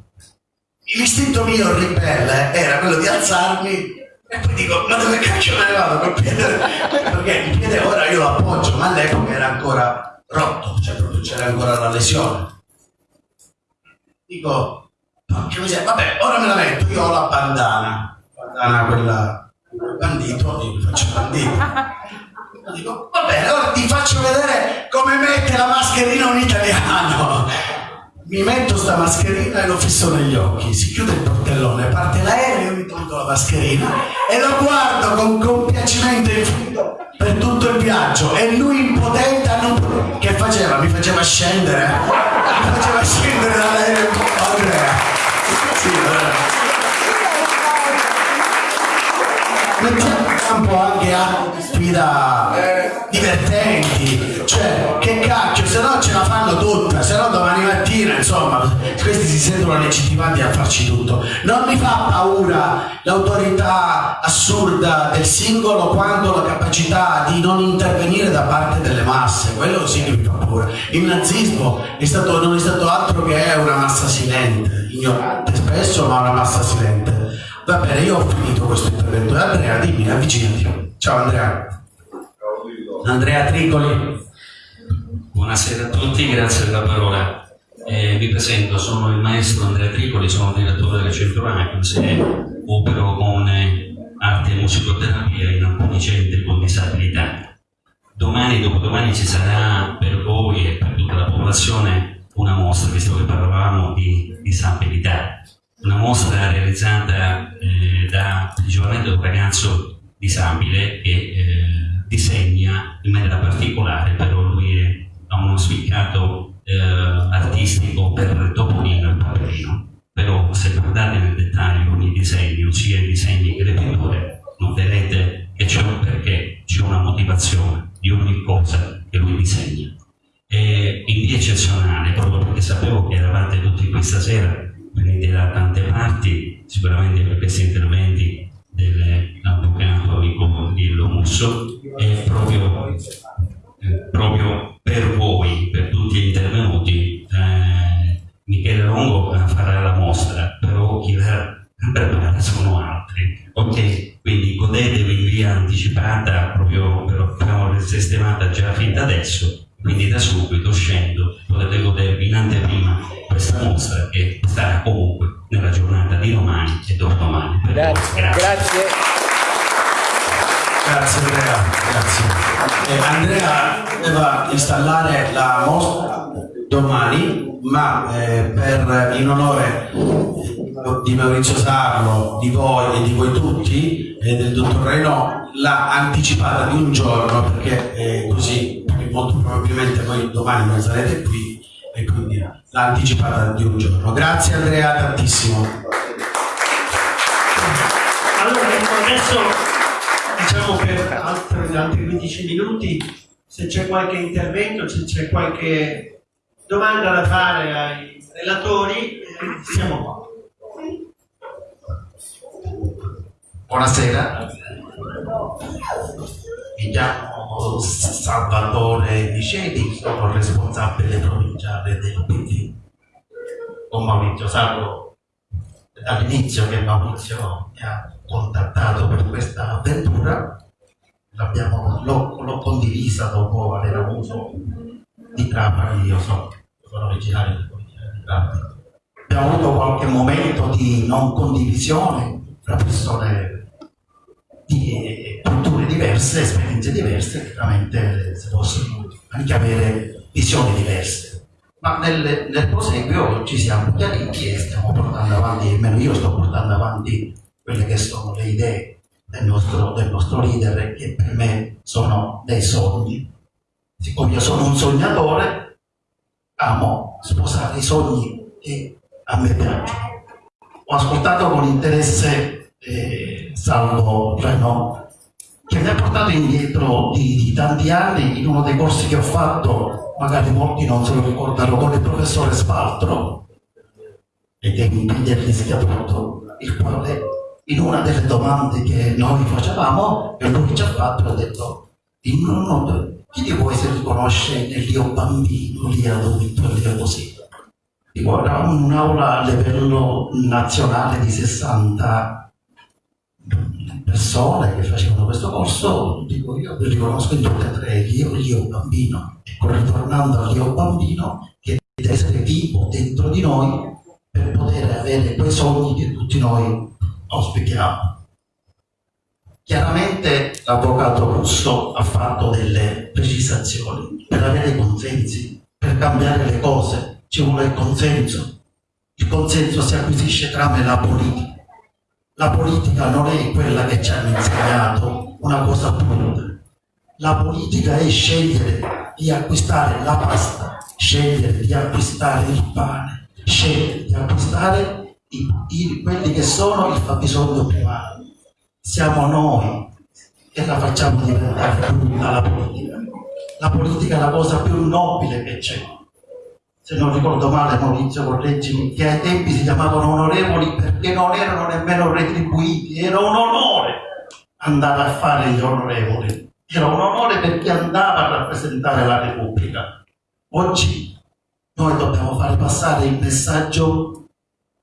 L'istinto mio ribelle era quello di alzarmi e poi dico, ma dove cacchio me ne vado col piede? Perché il piede ora io lo appoggio, ma all'epoca era ancora rotto, cioè proprio c'era ancora la lesione. Dico, porca miseria, vabbè, ora me la metto, io ho la bandana, bandana quella, quel bandito, mi faccio bandito. Dico, va bene, ora ti faccio vedere come mette la mascherina un italiano. Mi metto sta mascherina e lo fisso negli occhi, si chiude il portellone, parte l'aereo, mi tolgo la mascherina e lo guardo con compiacimento infinito per tutto il viaggio. E lui impotente a non... che faceva? Mi faceva scendere, mi faceva scendere dall'aereo Andrea. Sì, mettiamo campo anche altre sfida divertenti. Cioè che cacchio se no ce la fanno tutta se no domani mattina insomma questi si sentono legittimati a farci tutto. Non mi fa paura l'autorità assurda del singolo quanto la capacità di non intervenire da parte delle masse quello sì che mi fa paura. Il nazismo è stato, non è stato altro che una massa silente ignorante spesso ma una massa silente Va bene, io ho finito questo intervento. Andrea, dimmi, avvicinati. Ciao Andrea. Andrea Tricoli. Buonasera a tutti, grazie della parola. Eh, vi presento, sono il maestro Andrea Tricoli, sono direttore del centro ACUS e opero con eh, arte e musicoterapia in alcuni centri con disabilità. Domani dopodomani ci sarà per voi e per tutta la popolazione una mostra, visto che parlavamo di disabilità una mostra realizzata eh, da principalmente un ragazzo disabile che eh, disegna in maniera particolare, però lui è, ha uno spiccato eh, artistico per Topolino e Paperino. Però se guardate nel dettaglio ogni disegno, sia i disegni che le pitture, noterete che c'è un perché, c'è una motivazione di ogni cosa che lui disegna. E in via eccezionale, proprio perché sapevo che eravate tutti qui stasera, venite da tante parti, sicuramente per questi interventi dell'avvocato amico Dillo Musso è proprio, eh, proprio, per voi, per tutti gli intervenuti, eh, Michele Longo farà la mostra, però chi la prepara sono altri. Ok, quindi godetevi in via anticipata, proprio per farla sistemata già fin da adesso, quindi da subito scendo, potete godervi in anteprima questa mostra che sarà comunque nella giornata di domani e dopodomani. Grazie. Grazie. Grazie. Grazie Andrea, grazie. Eh, Andrea doveva installare la mostra domani, ma eh, per, in onore di Maurizio Sarlo, di voi e di voi tutti e del dottor Reno l'ha anticipata di un giorno perché eh, così molto probabilmente voi domani non sarete qui e quindi l'ha anticipata di un giorno. Grazie Andrea tantissimo. Allora, ecco, adesso diciamo per altri, altri 15 minuti, se c'è qualche intervento, se c'è qualche domanda da fare ai relatori, siamo qua. Buonasera, mi chiamo Salvatore Miceli, sono responsabile provinciale del PD. Con Maurizio Sarro dall'inizio che Maurizio mi ha contattato per questa avventura, l'ho, condivisa dopo aver avuto di Trapani, io so, sono originario di Trapani. Abbiamo avuto qualche momento di non condivisione tra persone di diverse, esperienze diverse, chiaramente si possono anche avere visioni diverse. Ma nel, nel proseguio ci siamo chiariti e stiamo portando avanti, almeno io sto portando avanti quelle che sono le idee del nostro, del nostro leader che per me sono dei sogni. Siccome io sono un sognatore, amo sposare i sogni che a me piacciono. Ho ascoltato con interesse eh, Salvo Renault che mi ha portato indietro di, di tanti anni in uno dei corsi che ho fatto, magari molti non se lo ricordano, con il professore Spaltro e che mi del rischiato, il quale in una delle domande che noi facevamo, e lui ci ha fatto, ha detto, in uno, chi di voi si riconosce nell'io bambino, lì adulto, lì così? Dico, era un'aula a livello nazionale di 60 persone che facevano questo corso, dico io vi riconosco in tutte e tre, io, io bambino, ritornando all'io bambino, che deve essere vivo dentro di noi per poter avere quei sogni che tutti noi auspichiamo. Chiaramente l'avvocato Russo ha fatto delle precisazioni per avere consensi, per cambiare le cose, ci vuole il consenso. Il consenso si acquisisce tramite la politica. La politica non è quella che ci hanno insegnato una cosa brutta. La politica è scegliere di acquistare la pasta, scegliere di acquistare il pane, scegliere di acquistare i- i- quelli che sono il fabbisogno primario. Siamo noi che la facciamo diventare brutta la politica. La politica è la cosa più nobile che c'è se non ricordo male Maurizio correggimi, che ai tempi si chiamavano onorevoli perché non erano nemmeno retribuiti, era un onore andare a fare gli onorevoli, era un onore per chi andava a rappresentare la Repubblica. Oggi noi dobbiamo fare passare il messaggio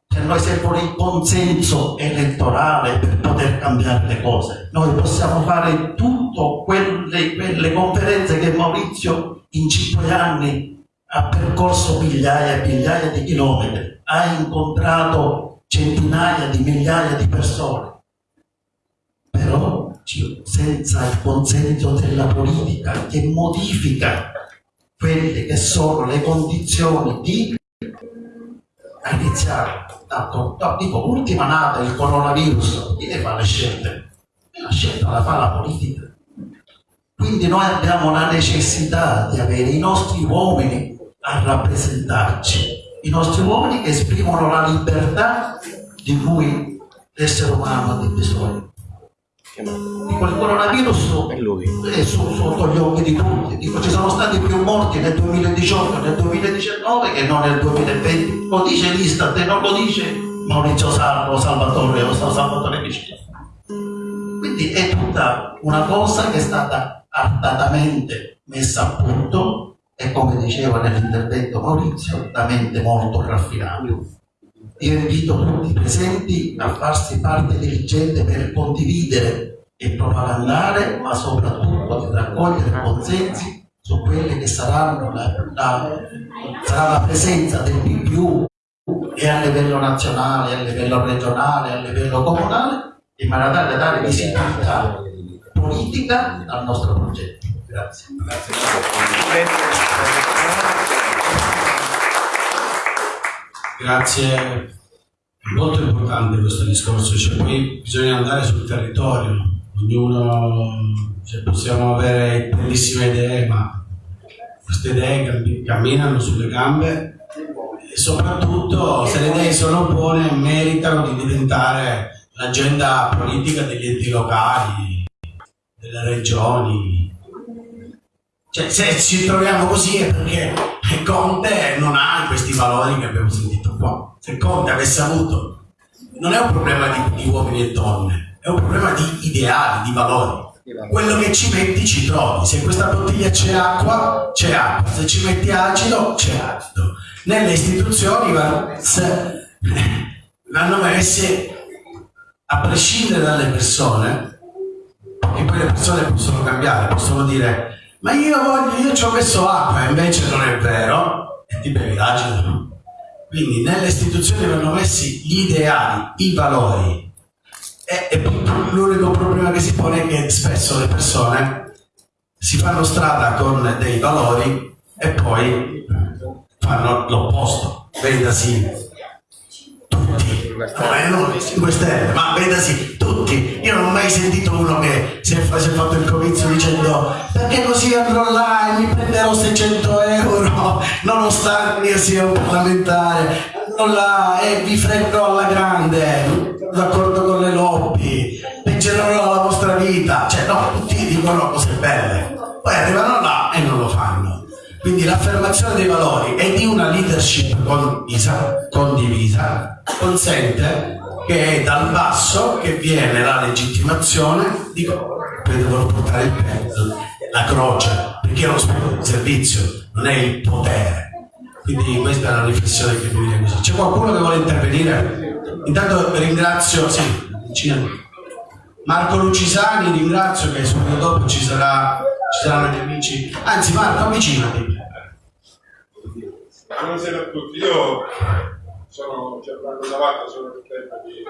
che noi serve il consenso elettorale per poter cambiare le cose. Noi possiamo fare tutto quelle, quelle conferenze che Maurizio in cinque anni ha percorso migliaia e migliaia di chilometri, ha incontrato centinaia di migliaia di persone, però senza il consenso della politica che modifica quelle che sono le condizioni di iniziare. Tanto, no, dico, ultima nata il coronavirus, chi ne fa le scelte? La scelta la fa la politica. Quindi noi abbiamo la necessità di avere i nostri uomini a rappresentarci, i nostri uomini che esprimono la libertà di cui l'essere umano ha bisogno. Il coronavirus È sotto gli occhi di tutti. Dico, ci sono stati più morti nel 2018 nel 2019 che non nel 2020. Lo dice l'Istat e non lo dice Maurizio Salvo, Salvatore o Salvatore Vicino. Quindi è tutta una cosa che è stata artatamente messa a punto e come diceva nell'intervento Maurizio, da mente molto raffinata. Io invito tutti i presenti a farsi parte diligente per condividere e propagandare, ma soprattutto di raccogliere consensi su quelle che saranno la, la- sarà la presenza del PPU e a livello nazionale, a livello regionale, a livello comunale, in maniera tale da dare visibilità politica al nostro progetto. Grazie. Grazie, è molto importante questo discorso, cioè poi bisogna andare sul territorio, ognuno, cioè, possiamo avere bellissime idee, ma queste idee cammi- camminano sulle gambe e soprattutto se le idee sono buone meritano di diventare l'agenda politica degli enti locali, delle regioni. Cioè, se ci troviamo così è perché Conte non ha questi valori che abbiamo sentito qua. Se Conte avesse avuto, non è un problema di, di uomini e donne, è un problema di ideali, di valori. Quello che ci metti ci trovi. Se in questa bottiglia c'è acqua, c'è acqua. Se ci metti acido, c'è acido. Nelle istituzioni vanno messi a prescindere dalle persone, e poi le persone possono cambiare, possono dire ma io voglio, io ci ho messo acqua, invece non è vero, e ti bevi l'acido. Quindi nelle istituzioni vanno messi gli ideali, i valori. E, e l'unico problema che si pone è che spesso le persone si fanno strada con dei valori e poi fanno l'opposto. Tutti, eh, non 5 Stelle, ma vedasi tutti. Io non ho mai sentito uno che si è, si è fatto il comizio dicendo perché così andrò là e mi prenderò 600 euro, nonostante io sia un parlamentare, andrò là e vi fregherò alla grande, d'accordo con le lobby, peggiorerò la vostra vita. Cioè no, tutti dicono cose belle, poi arrivano là e non. Quindi l'affermazione dei valori e di una leadership condivisa, condivisa consente che è dal basso che viene la legittimazione di poi devono portare il peso, la croce, perché è uno spirito di servizio, non è il potere. Quindi questa è la riflessione che mi viene così. C'è qualcuno che vuole intervenire? Intanto ringrazio, sì. Marco Lucisani, ringrazio che subito dopo ci, sarà, ci saranno gli amici. Anzi Marco, avvicinati. Buonasera a tutti, io sono Gianfranco Navatta, sono il tempo di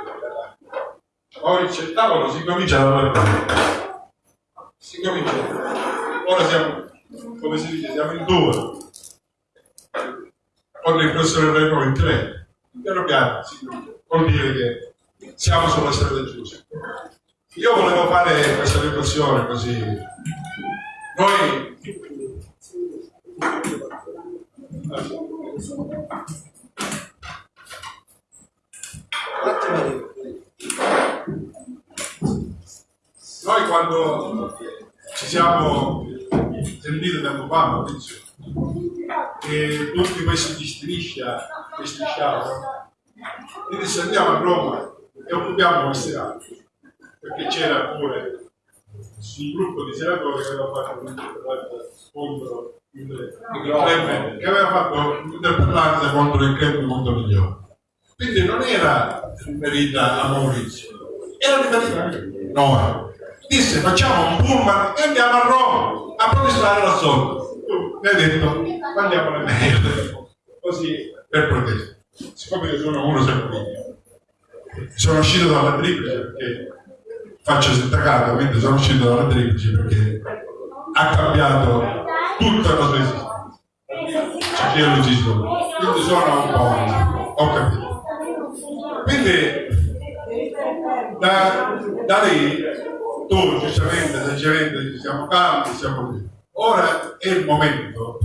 Maurizio il tavolo si comincia. Si comincia. Ora siamo, come si dice, siamo in due. Con il professore Renno in tre. Piano piano si comincia. Vuol dire che siamo sulla strada giusta. Io volevo fare questa riflessione così. Noi Noi quando ci siamo sentiti tempo fa, Maurizio, che tutti questi di striscia, che strisciavano, e disse andiamo a Roma e occupiamo queste aree, perché c'era pure un gruppo di senatori che aveva fatto contro il club, che aveva fatto un'interpellanza contro il club Mondo Migliore. Quindi non era riferita a Maurizio, era riferita a noi. Disse facciamo un pullman e andiamo a Roma a protestare sotto. Tu mi hai detto mandiamo le mail così per protesta. Siccome io sono uno sempre sono uscito dalla triplice perché faccio sindacato, quindi sono uscito dalla triplice perché ha cambiato tutta la sua esistenza. C'è chi lo esisto. Quindi sono un po', ho capito. Quindi da, da lì tu giustamente, saggiamente siamo calmi, siamo qui. Ora è il momento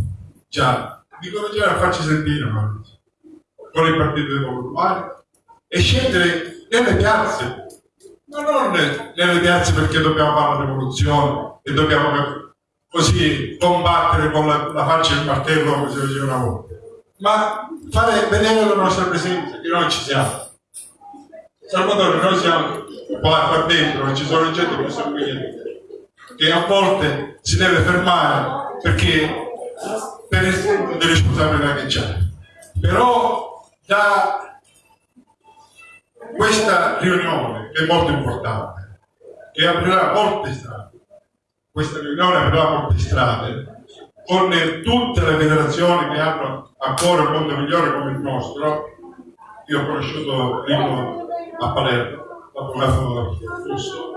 già di cominciare a farci sentire Maurizio, con il partito dei popolari e scendere nelle piazze, ma non nelle piazze perché dobbiamo fare la rivoluzione e dobbiamo così combattere con la, la faccia e il martello come si faceva una volta, ma fare vedere la nostra presenza, che noi ci siamo. Salvatore, noi siamo qua, qua dentro, e ci sono gente che sono qui che a volte si deve fermare perché per esempio delle responsabilità che c'è. Però da questa riunione, che è molto importante, che aprirà molte strade, questa riunione aprirà molte strade, con tutte le federazioni che hanno a cuore un mondo migliore come il nostro, io ho conosciuto Rino a Palermo, l'avvocato Russo,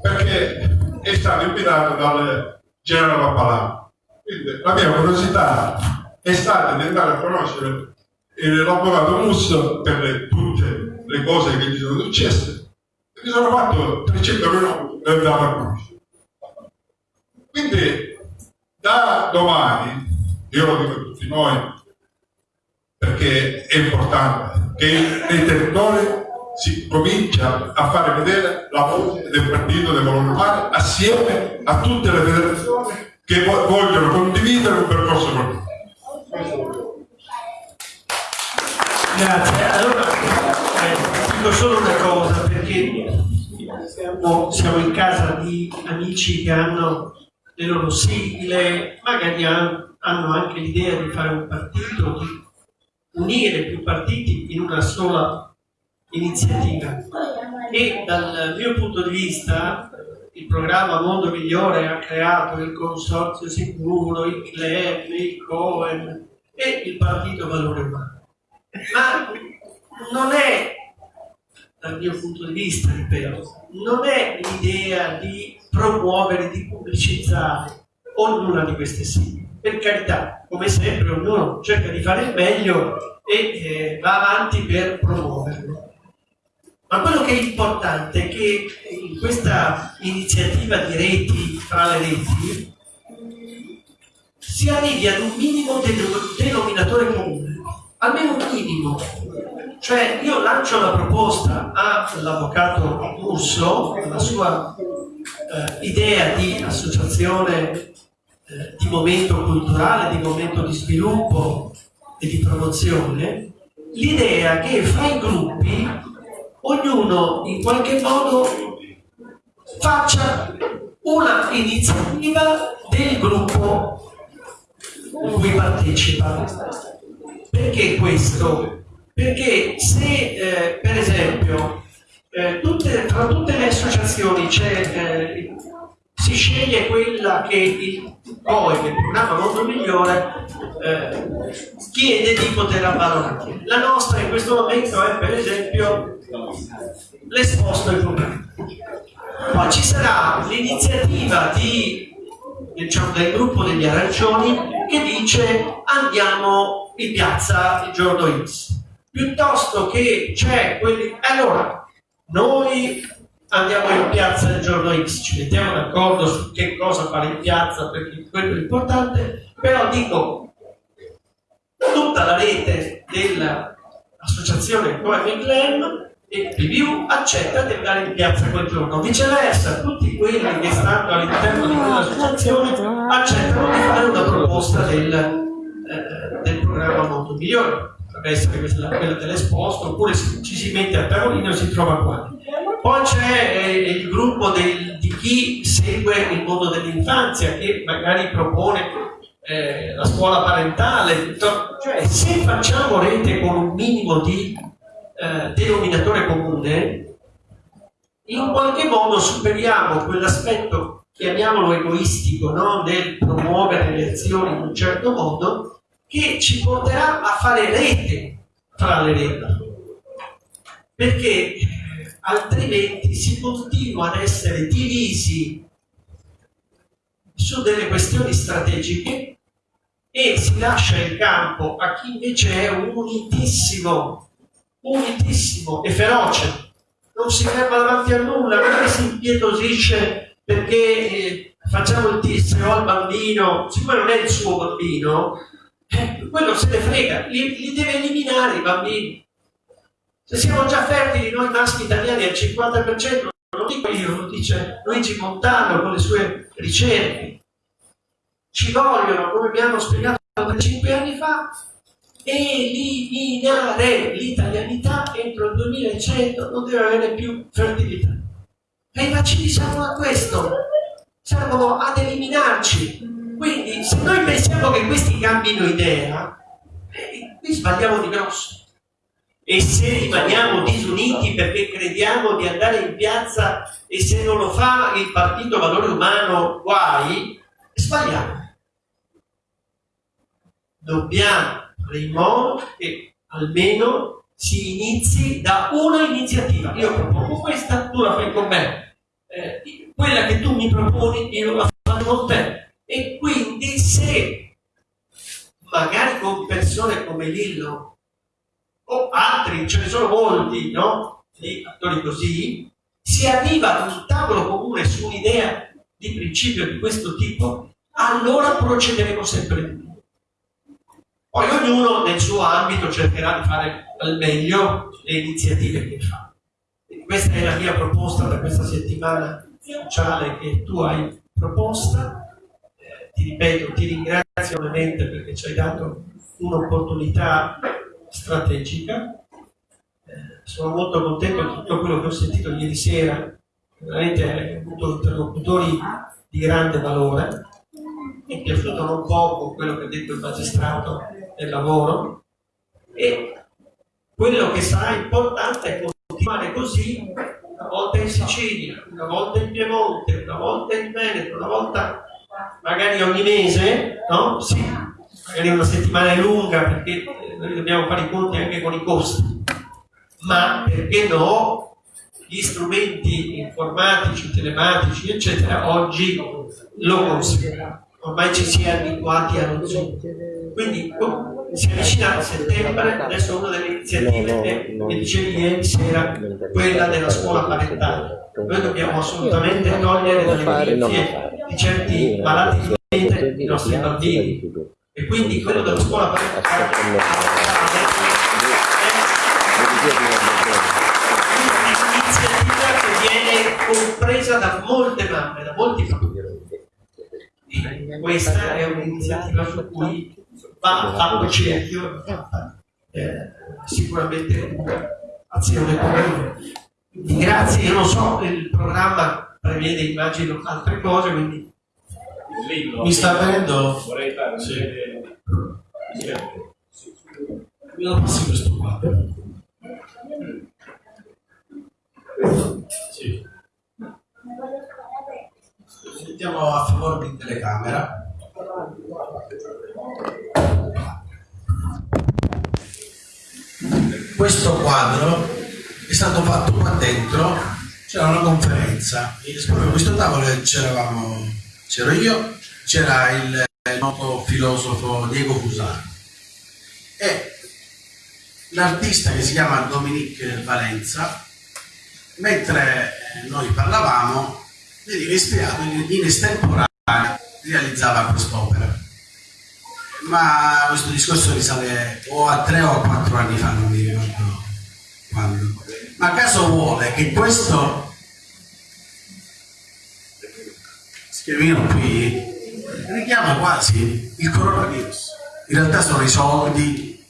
perché è stato invitato dal generale Pappalà. Quindi la mia curiosità è stata di andare a conoscere l'avvocato Musso per le, tutte le cose che gli sono successe e mi sono fatto 300 minuti per andare a conoscere. Quindi da domani, io lo dico a tutti noi, perché è importante che nei territori si comincia a fare vedere la voce del partito dei valori umani assieme a tutte le federazioni che vo- vogliono condividere un percorso con Grazie. Allora, dico solo una cosa, perché o siamo in casa di amici che hanno le loro sigle, magari han- hanno anche l'idea di fare un partito, di unire più partiti in una sola iniziativa. E dal mio punto di vista il programma Mondo Migliore ha creato il Consorzio Sicuro, il club, il Cohen e il Partito Valore Umano. Ma non è, dal mio punto di vista, ripeto, non è l'idea di promuovere, di pubblicizzare ognuna di queste sigle. Per carità, come sempre, ognuno cerca di fare il meglio e eh, va avanti per promuoverlo. Ma quello che è importante è che in questa iniziativa di reti fra le reti si arrivi ad un minimo denominatore comune, almeno un minimo. Cioè io lancio la proposta all'avvocato Urso, alla sua eh, idea di associazione eh, di momento culturale, di momento di sviluppo e di promozione, l'idea che fra i gruppi ognuno in qualche modo faccia una iniziativa del gruppo in cui partecipa. Perché questo? Perché se eh, per esempio eh, tutte- tra tutte le associazioni eh, si sceglie quella che il COE, che il programma Mondo Migliore, eh, chiede di poter avvalorare. La nostra in questo momento è per esempio l'esposto ai problemi. Poi ci sarà l'iniziativa di, diciamo, del gruppo degli arancioni che dice andiamo in piazza il giorno X. Piuttosto che c'è quelli... Allora, noi andiamo in piazza il giorno X, ci mettiamo d'accordo su che cosa fare in piazza perché quello è importante, però dico tutta la rete dell'associazione Cohen Glam e PVU accetta di andare in piazza quel giorno. Viceversa, tutti quelli che stanno all'interno di quell'associazione accettano di fare una proposta del, eh, del programma Mondo Migliore. Potrebbe essere quella dell'esposto, oppure ci si mette a tavolino e si trova qua. Poi c'è eh, il gruppo del- di chi segue il mondo dell'infanzia, che magari propone eh, la scuola parentale, cioè se facciamo rete con un minimo di eh, denominatore comune, in qualche modo superiamo quell'aspetto, chiamiamolo egoistico, no? del promuovere le azioni in un certo modo, che ci porterà a fare rete fra le reti. Perché eh, altrimenti si continua ad essere divisi su delle questioni strategiche e si lascia il campo a chi invece è unitissimo, unitissimo e feroce. Non si ferma davanti a nulla, non si impietosisce perché eh, facciamo il TSO al bambino, siccome non è il suo bambino, eh, quello se ne frega, li, li deve eliminare i bambini. Se siamo già fertili noi maschi italiani al 50%, non dico io, lo dice Luigi Montano con le sue ricerche. Ci vogliono, come mi hanno spiegato 5 anni fa, eliminare l'italianità entro il 2100, non deve avere più fertilità. E i vaccini servono a questo, servono ad eliminarci. Quindi se noi pensiamo che questi cambino idea, eh, qui sbagliamo di grosso. E se rimaniamo disuniti perché crediamo di andare in piazza e se non lo fa il partito valore umano, guai, sbagliamo. Dobbiamo fare in modo che almeno si inizi da una iniziativa. Io propongo questa, tu la fai con me. Eh, quella che tu mi proponi, io la faccio con te. E quindi se magari con persone come Lillo o altri, ce ne sono molti, no? Di attori così, si arriva ad un tavolo comune su un'idea di principio di questo tipo, allora procederemo sempre di più. Poi ognuno nel suo ambito cercherà di fare al meglio le iniziative che fa. Quindi questa è la mia proposta per questa settimana sociale che tu hai proposta. Ti ripeto, ti ringrazio ovviamente perché ci hai dato un'opportunità strategica. Eh, sono molto contento di tutto quello che ho sentito ieri sera veramente hai avuto interlocutori di grande valore, mi è piaciuto non poco quello che ha detto il magistrato del lavoro e quello che sarà importante è continuare così una volta in Sicilia, una volta in Piemonte, una volta in Veneto, una volta magari ogni mese, no? Sì, magari una settimana è lunga perché noi dobbiamo fare i conti anche con i costi, ma perché no? Gli strumenti informatici, telematici, eccetera, oggi lo considerano. Ormai ci si è abituati allo Zoom. Quindi oh, si avvicina a settembre, adesso una delle iniziative che mi dicevi ieri sera, quella della scuola parentale. Noi dobbiamo assolutamente togliere dalle milizie di certi malati di mente i nostri bambini. E quindi quello della scuola parentale è un'iniziativa che viene compresa da molte mamme, da molti bambini. Questa è un'iniziativa su cui va fatto cerchio, eh, sicuramente azione comune. Quindi grazie, io non so, il programma prevede immagino altre cose, quindi Mi sta avendo... Vorrei fare Sì. sì. Mi lo passi questo quadro? Sì. Sentiamo a favore di telecamera. Questo quadro è stato fatto qua dentro, c'era una conferenza, proprio questo tavolo c'eravamo, c'ero io, c'era il, noto filosofo Diego Fusaro. E l'artista che si chiama Dominique Valenza, mentre noi parlavamo, veniva ispirato in estemporanea, realizzava quest'opera. Ma questo discorso risale o a tre o a quattro anni fa, non mi ricordo quando. Ma caso vuole che questo scrivino qui richiama quasi il coronavirus. In realtà sono i soldi.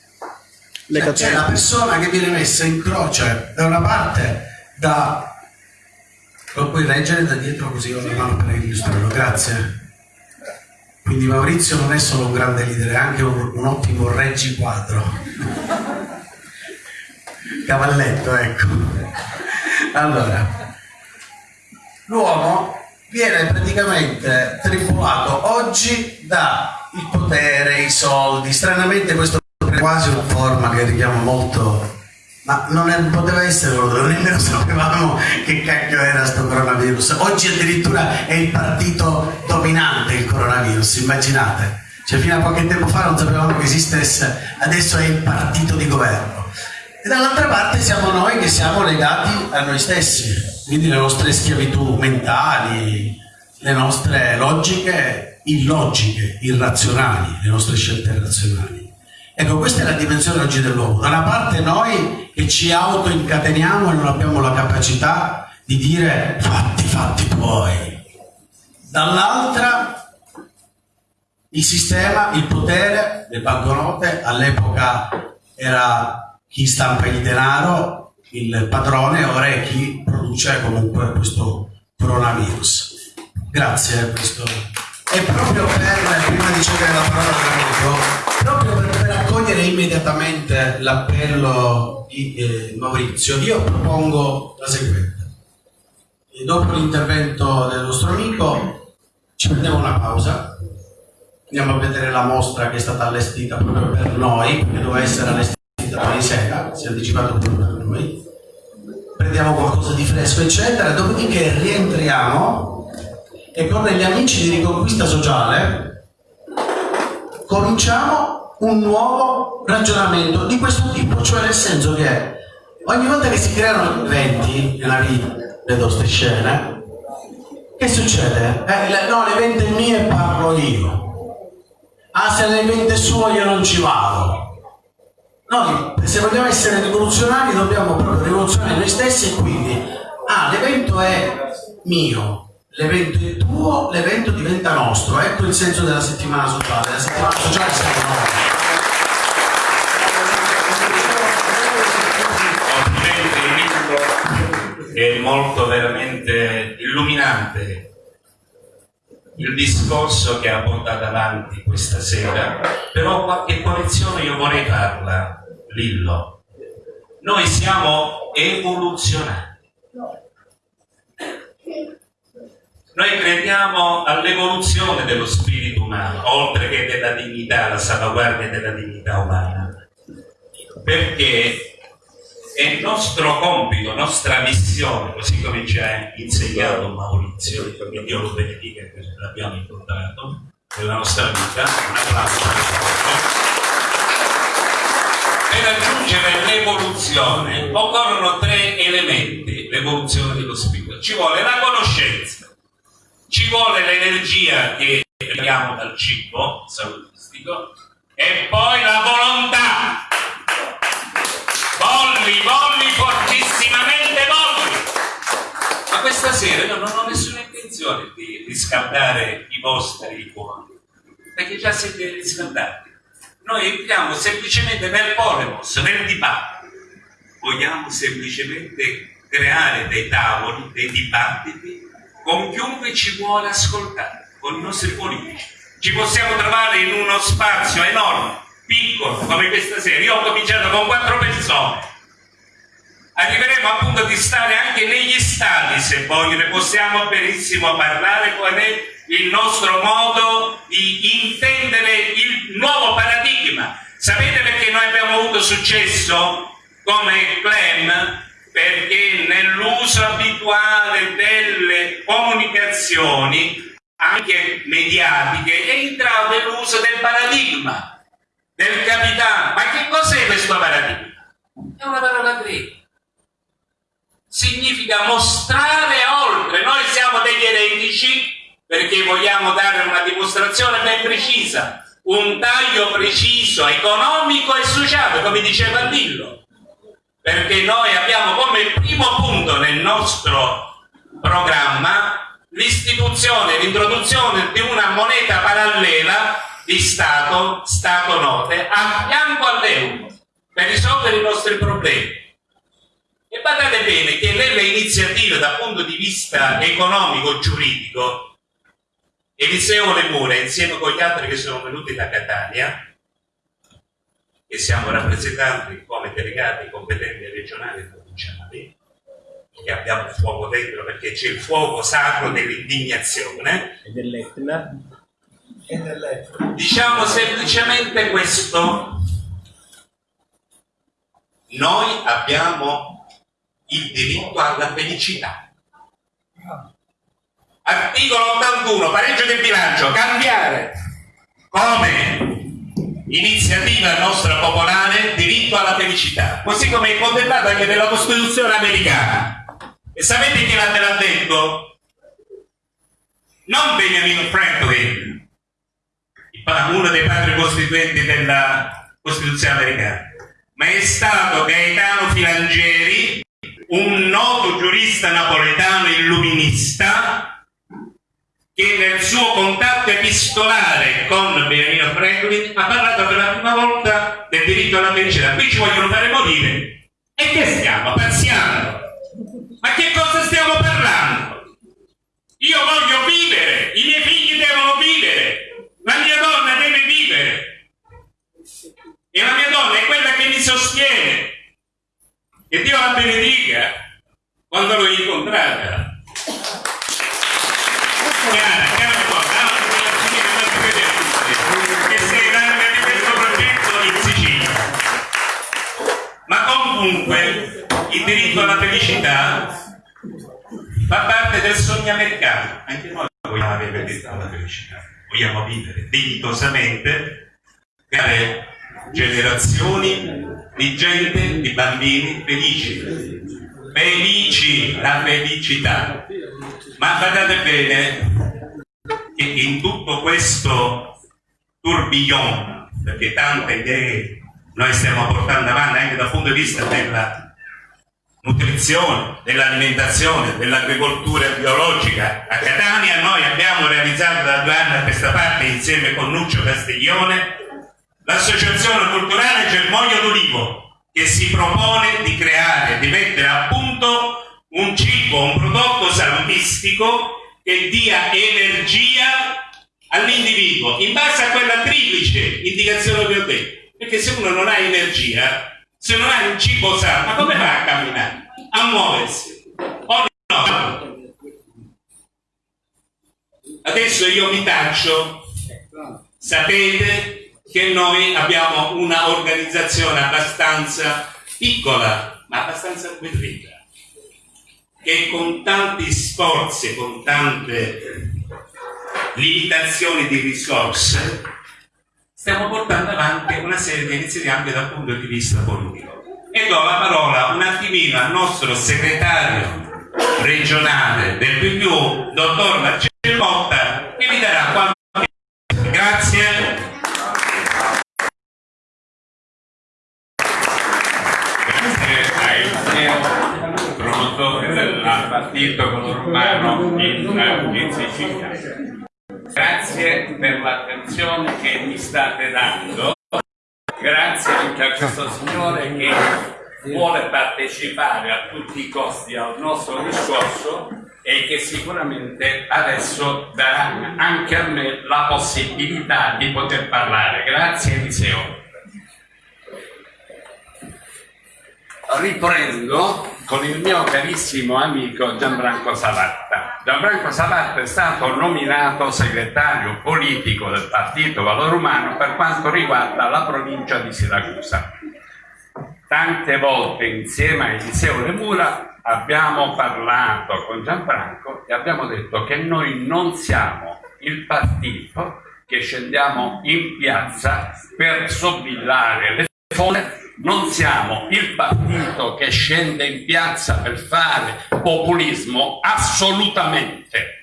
Cioè, C'è la persona che viene messa in croce da una parte da lo puoi reggere da dietro così con la mano per illustrarlo, grazie. Quindi Maurizio non è solo un grande leader, è anche un, un ottimo reggiquadro. Cavalletto, ecco. Allora, l'uomo viene praticamente tribolato oggi da il potere, i soldi. Stranamente questo è quasi una forma che richiama molto ma non è- poteva essere quello, nemmeno sapevamo che cacchio era sto coronavirus. Oggi addirittura è il partito dominante il coronavirus, immaginate. Cioè fino a qualche tempo fa non sapevamo che esistesse, adesso è il partito di governo. E dall'altra parte siamo noi che siamo legati a noi stessi, quindi le nostre schiavitù mentali, le nostre logiche illogiche, irrazionali, le nostre scelte irrazionali. Ecco, questa è la dimensione oggi dell'uomo. Da una parte noi che ci autoincateniamo e non abbiamo la capacità di dire fatti, fatti tuoi. Dall'altra il sistema, il potere, le banconote, all'epoca era chi stampa il denaro, il padrone, ora è chi produce comunque questo coronavirus. Grazie a questo. E proprio per, prima di cedere la parola a Domenico, proprio per accogliere immediatamente l'appello di eh, Maurizio, io propongo la seguente. E dopo l'intervento del nostro amico ci prendiamo una pausa, andiamo a vedere la mostra che è stata allestita proprio per noi, perché doveva essere allestita domani sera, si è anticipato proprio per noi. Prendiamo qualcosa di fresco, eccetera, dopodiché rientriamo e con gli amici di Riconquista Sociale cominciamo un nuovo ragionamento di questo tipo, cioè nel senso che ogni volta che si creano eventi nella vita, vedo queste scene, che succede? Eh, le- no, l'evento è mio e parlo io. Ah, se l'evento è suo io non ci vado. Noi, se vogliamo essere rivoluzionari, dobbiamo proprio rivoluzionare noi stessi e quindi, ah, l'evento è mio, l'evento è tuo, l'evento diventa nostro. Ecco il senso della settimana sociale. La settimana sociale siamo noi. è molto veramente illuminante il discorso che ha portato avanti questa sera, però qualche correzione io vorrei farla, Lillo. Noi siamo evoluzionati. Noi crediamo all'evoluzione dello spirito umano, oltre che della dignità, la salvaguardia della dignità umana. Perché è nostro compito, nostra missione, così come ci ha insegnato Maurizio, che Dio lo benedica che l'abbiamo incontrato nella nostra vita. Un applauso. Per raggiungere l'evoluzione occorrono tre elementi, l'evoluzione dello spirito. Ci vuole la conoscenza, ci vuole l'energia che abbiamo dal cibo salutistico e poi la volontà Volli, volli, fortissimamente volli. Ma questa sera io non ho nessuna intenzione di riscaldare i vostri cuori, perché già siete riscaldati. Noi entriamo semplicemente nel polemos, nel dibattito. Vogliamo semplicemente creare dei tavoli, dei dibattiti con chiunque ci vuole ascoltare, con i nostri politici. Ci possiamo trovare in uno spazio enorme piccolo come questa sera. Io ho cominciato con quattro persone. Arriveremo appunto di stare anche negli stati, se voglio, possiamo benissimo parlare qual è il nostro modo di intendere il nuovo paradigma. Sapete perché noi abbiamo avuto successo come Clem? Perché nell'uso abituale delle comunicazioni, anche mediatiche, è entrato l'uso del paradigma del capitano. Ma che cos'è questo paradigma? È una parola greca. Significa mostrare oltre. Noi siamo degli eretici perché vogliamo dare una dimostrazione ben precisa, un taglio preciso, economico e sociale, come diceva Dillo. Perché noi abbiamo come primo punto nel nostro programma l'istituzione, l'introduzione di una moneta parallela di Stato, Stato note, a fianco all'euro per risolvere i nostri problemi. E badate bene che nelle iniziative dal punto di vista economico-giuridico, Eliseo Lemura, insieme con gli altri che sono venuti da Catania, che siamo rappresentanti come delegati competenti regionali e provinciali, che abbiamo il fuoco dentro perché c'è il fuoco sacro dell'indignazione. E dell'Etna. Diciamo semplicemente questo. Noi abbiamo il diritto alla felicità. Articolo 81, pareggio del bilancio, cambiare come iniziativa nostra popolare diritto alla felicità, così come è contemplato anche nella Costituzione americana. E sapete chi l'ha detto? Non Benjamin Franklin, uno dei padri costituenti della Costituzione americana, ma è stato Gaetano Filangeri, un noto giurista napoletano illuminista, che nel suo contatto epistolare con Benjamin Franklin ha parlato per la prima volta del diritto alla felicità. Qui ci vogliono fare morire. E che stiamo? Pazziando? Ma che cosa stiamo parlando? Io voglio vivere, i miei figli devono vivere, la mia donna deve vivere. E la mia donna è quella che mi sostiene. E Dio la benedica quando l'ho incontrata. Chiara, chiara cosa, che sei larga di questo progetto in Sicilia. Ma comunque il diritto alla felicità fa parte del sogno americano. Anche noi vogliamo avere il diritto alla felicità vogliamo vivere dignitosamente, creare generazioni di gente, di bambini felici, felici, la felicità. Ma guardate bene che in tutto questo tourbillon, perché tante idee noi stiamo portando avanti anche dal punto di vista della nutrizione, dell'alimentazione, dell'agricoltura biologica. A Catania noi abbiamo realizzato da due anni a questa parte insieme con Nuccio Castiglione l'associazione culturale Germoglio d'Olivo che si propone di creare, di mettere a punto un cibo, un prodotto salutistico che dia energia all'individuo in base a quella triplice indicazione che ho detto. Perché se uno non ha energia, se non ha un cibo sano, ma come fa a camminare? A muoversi? O no? Adesso io mi taccio, sapete che noi abbiamo una organizzazione abbastanza piccola, ma abbastanza nutrita che con tanti sforzi, con tante limitazioni di risorse, stiamo portando avanti una serie di iniziative anche dal punto di vista politico. E do la parola un attimino al nostro segretario regionale del PPU, dottor Marcello Motta, che vi darà qualche... Grazie. Partito romano in, in Sicilia. Grazie per l'attenzione che mi state dando, grazie anche a questo signore che vuole partecipare a tutti i costi al nostro discorso e che sicuramente adesso darà anche a me la possibilità di poter parlare. Grazie Eliseo. Riprendo con il mio carissimo amico Gianfranco Savatta. Gianfranco Savatta è stato nominato segretario politico del Partito Valore Umano per quanto riguarda la provincia di Siracusa. Tante volte insieme a Eliseo Lemura abbiamo parlato con Gianfranco e abbiamo detto che noi non siamo il partito che scendiamo in piazza per sobillare le fonde non siamo il partito che scende in piazza per fare populismo, assolutamente.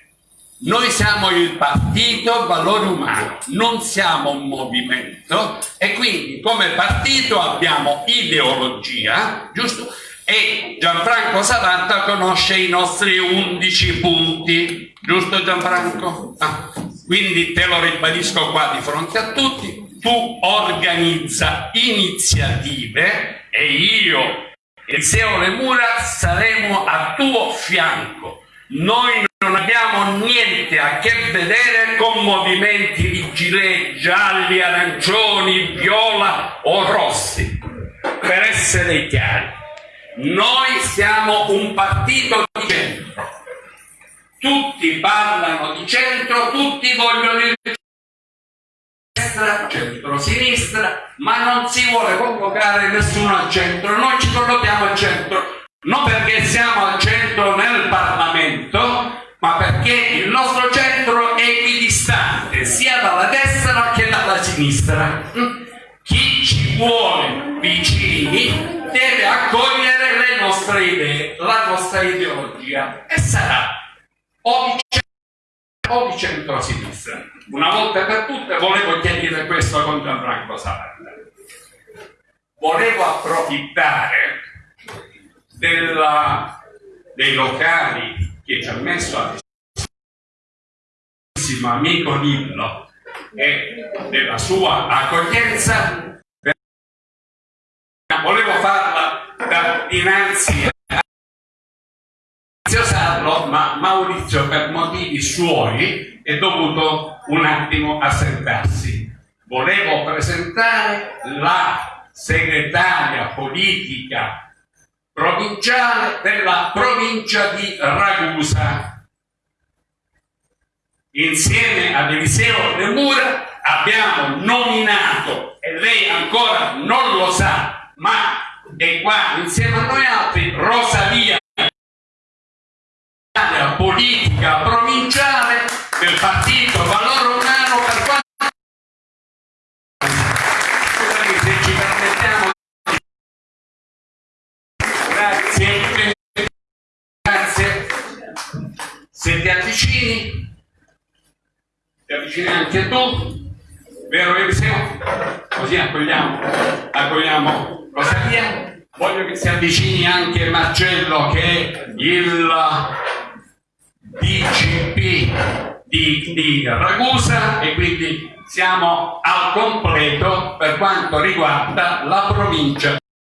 Noi siamo il partito valore umano, non siamo un movimento e quindi come partito abbiamo ideologia, giusto? E Gianfranco Savanta conosce i nostri 11 punti, giusto Gianfranco? Ah, quindi te lo ribadisco qua di fronte a tutti, tu organizza iniziative e io e Seo Lemura saremo a tuo fianco. Noi non abbiamo niente a che vedere con movimenti di gilet gialli, arancioni, viola o rossi, per essere chiari. Noi siamo un partito di centro. Tutti parlano di centro, tutti vogliono il destra, centro-sinistra, ma non si vuole convocare nessuno al centro, noi ci collochiamo al centro, non perché siamo al centro nel Parlamento, ma perché il nostro centro è equidistante sia dalla destra che dalla sinistra. Chi ci vuole vicini deve accogliere le nostre idee, la nostra ideologia e sarà o o di centro-sinistra una volta per tutte volevo chiarire questo con Gianfranco Savarda. Volevo approfittare della, dei locali che ci ha messo a disposizione amico Nillo e della sua accoglienza volevo farla dinanzi a ma Maurizio per motivi suoi è dovuto un attimo assentarsi. Volevo presentare la segretaria politica provinciale della provincia di Ragusa. Insieme ad Eliseo De Mura abbiamo nominato, e lei ancora non lo sa, ma è qua insieme a noi altri, Rosalia politica provinciale del partito Valore Umano per quanto se ci permettiamo grazie grazie se ti avvicini ti avvicini anche tu vero Eliseo? così accogliamo accogliamo Rosalia voglio che si avvicini anche Marcello che è il DCP di, di Ragusa e quindi siamo al completo per quanto riguarda la provincia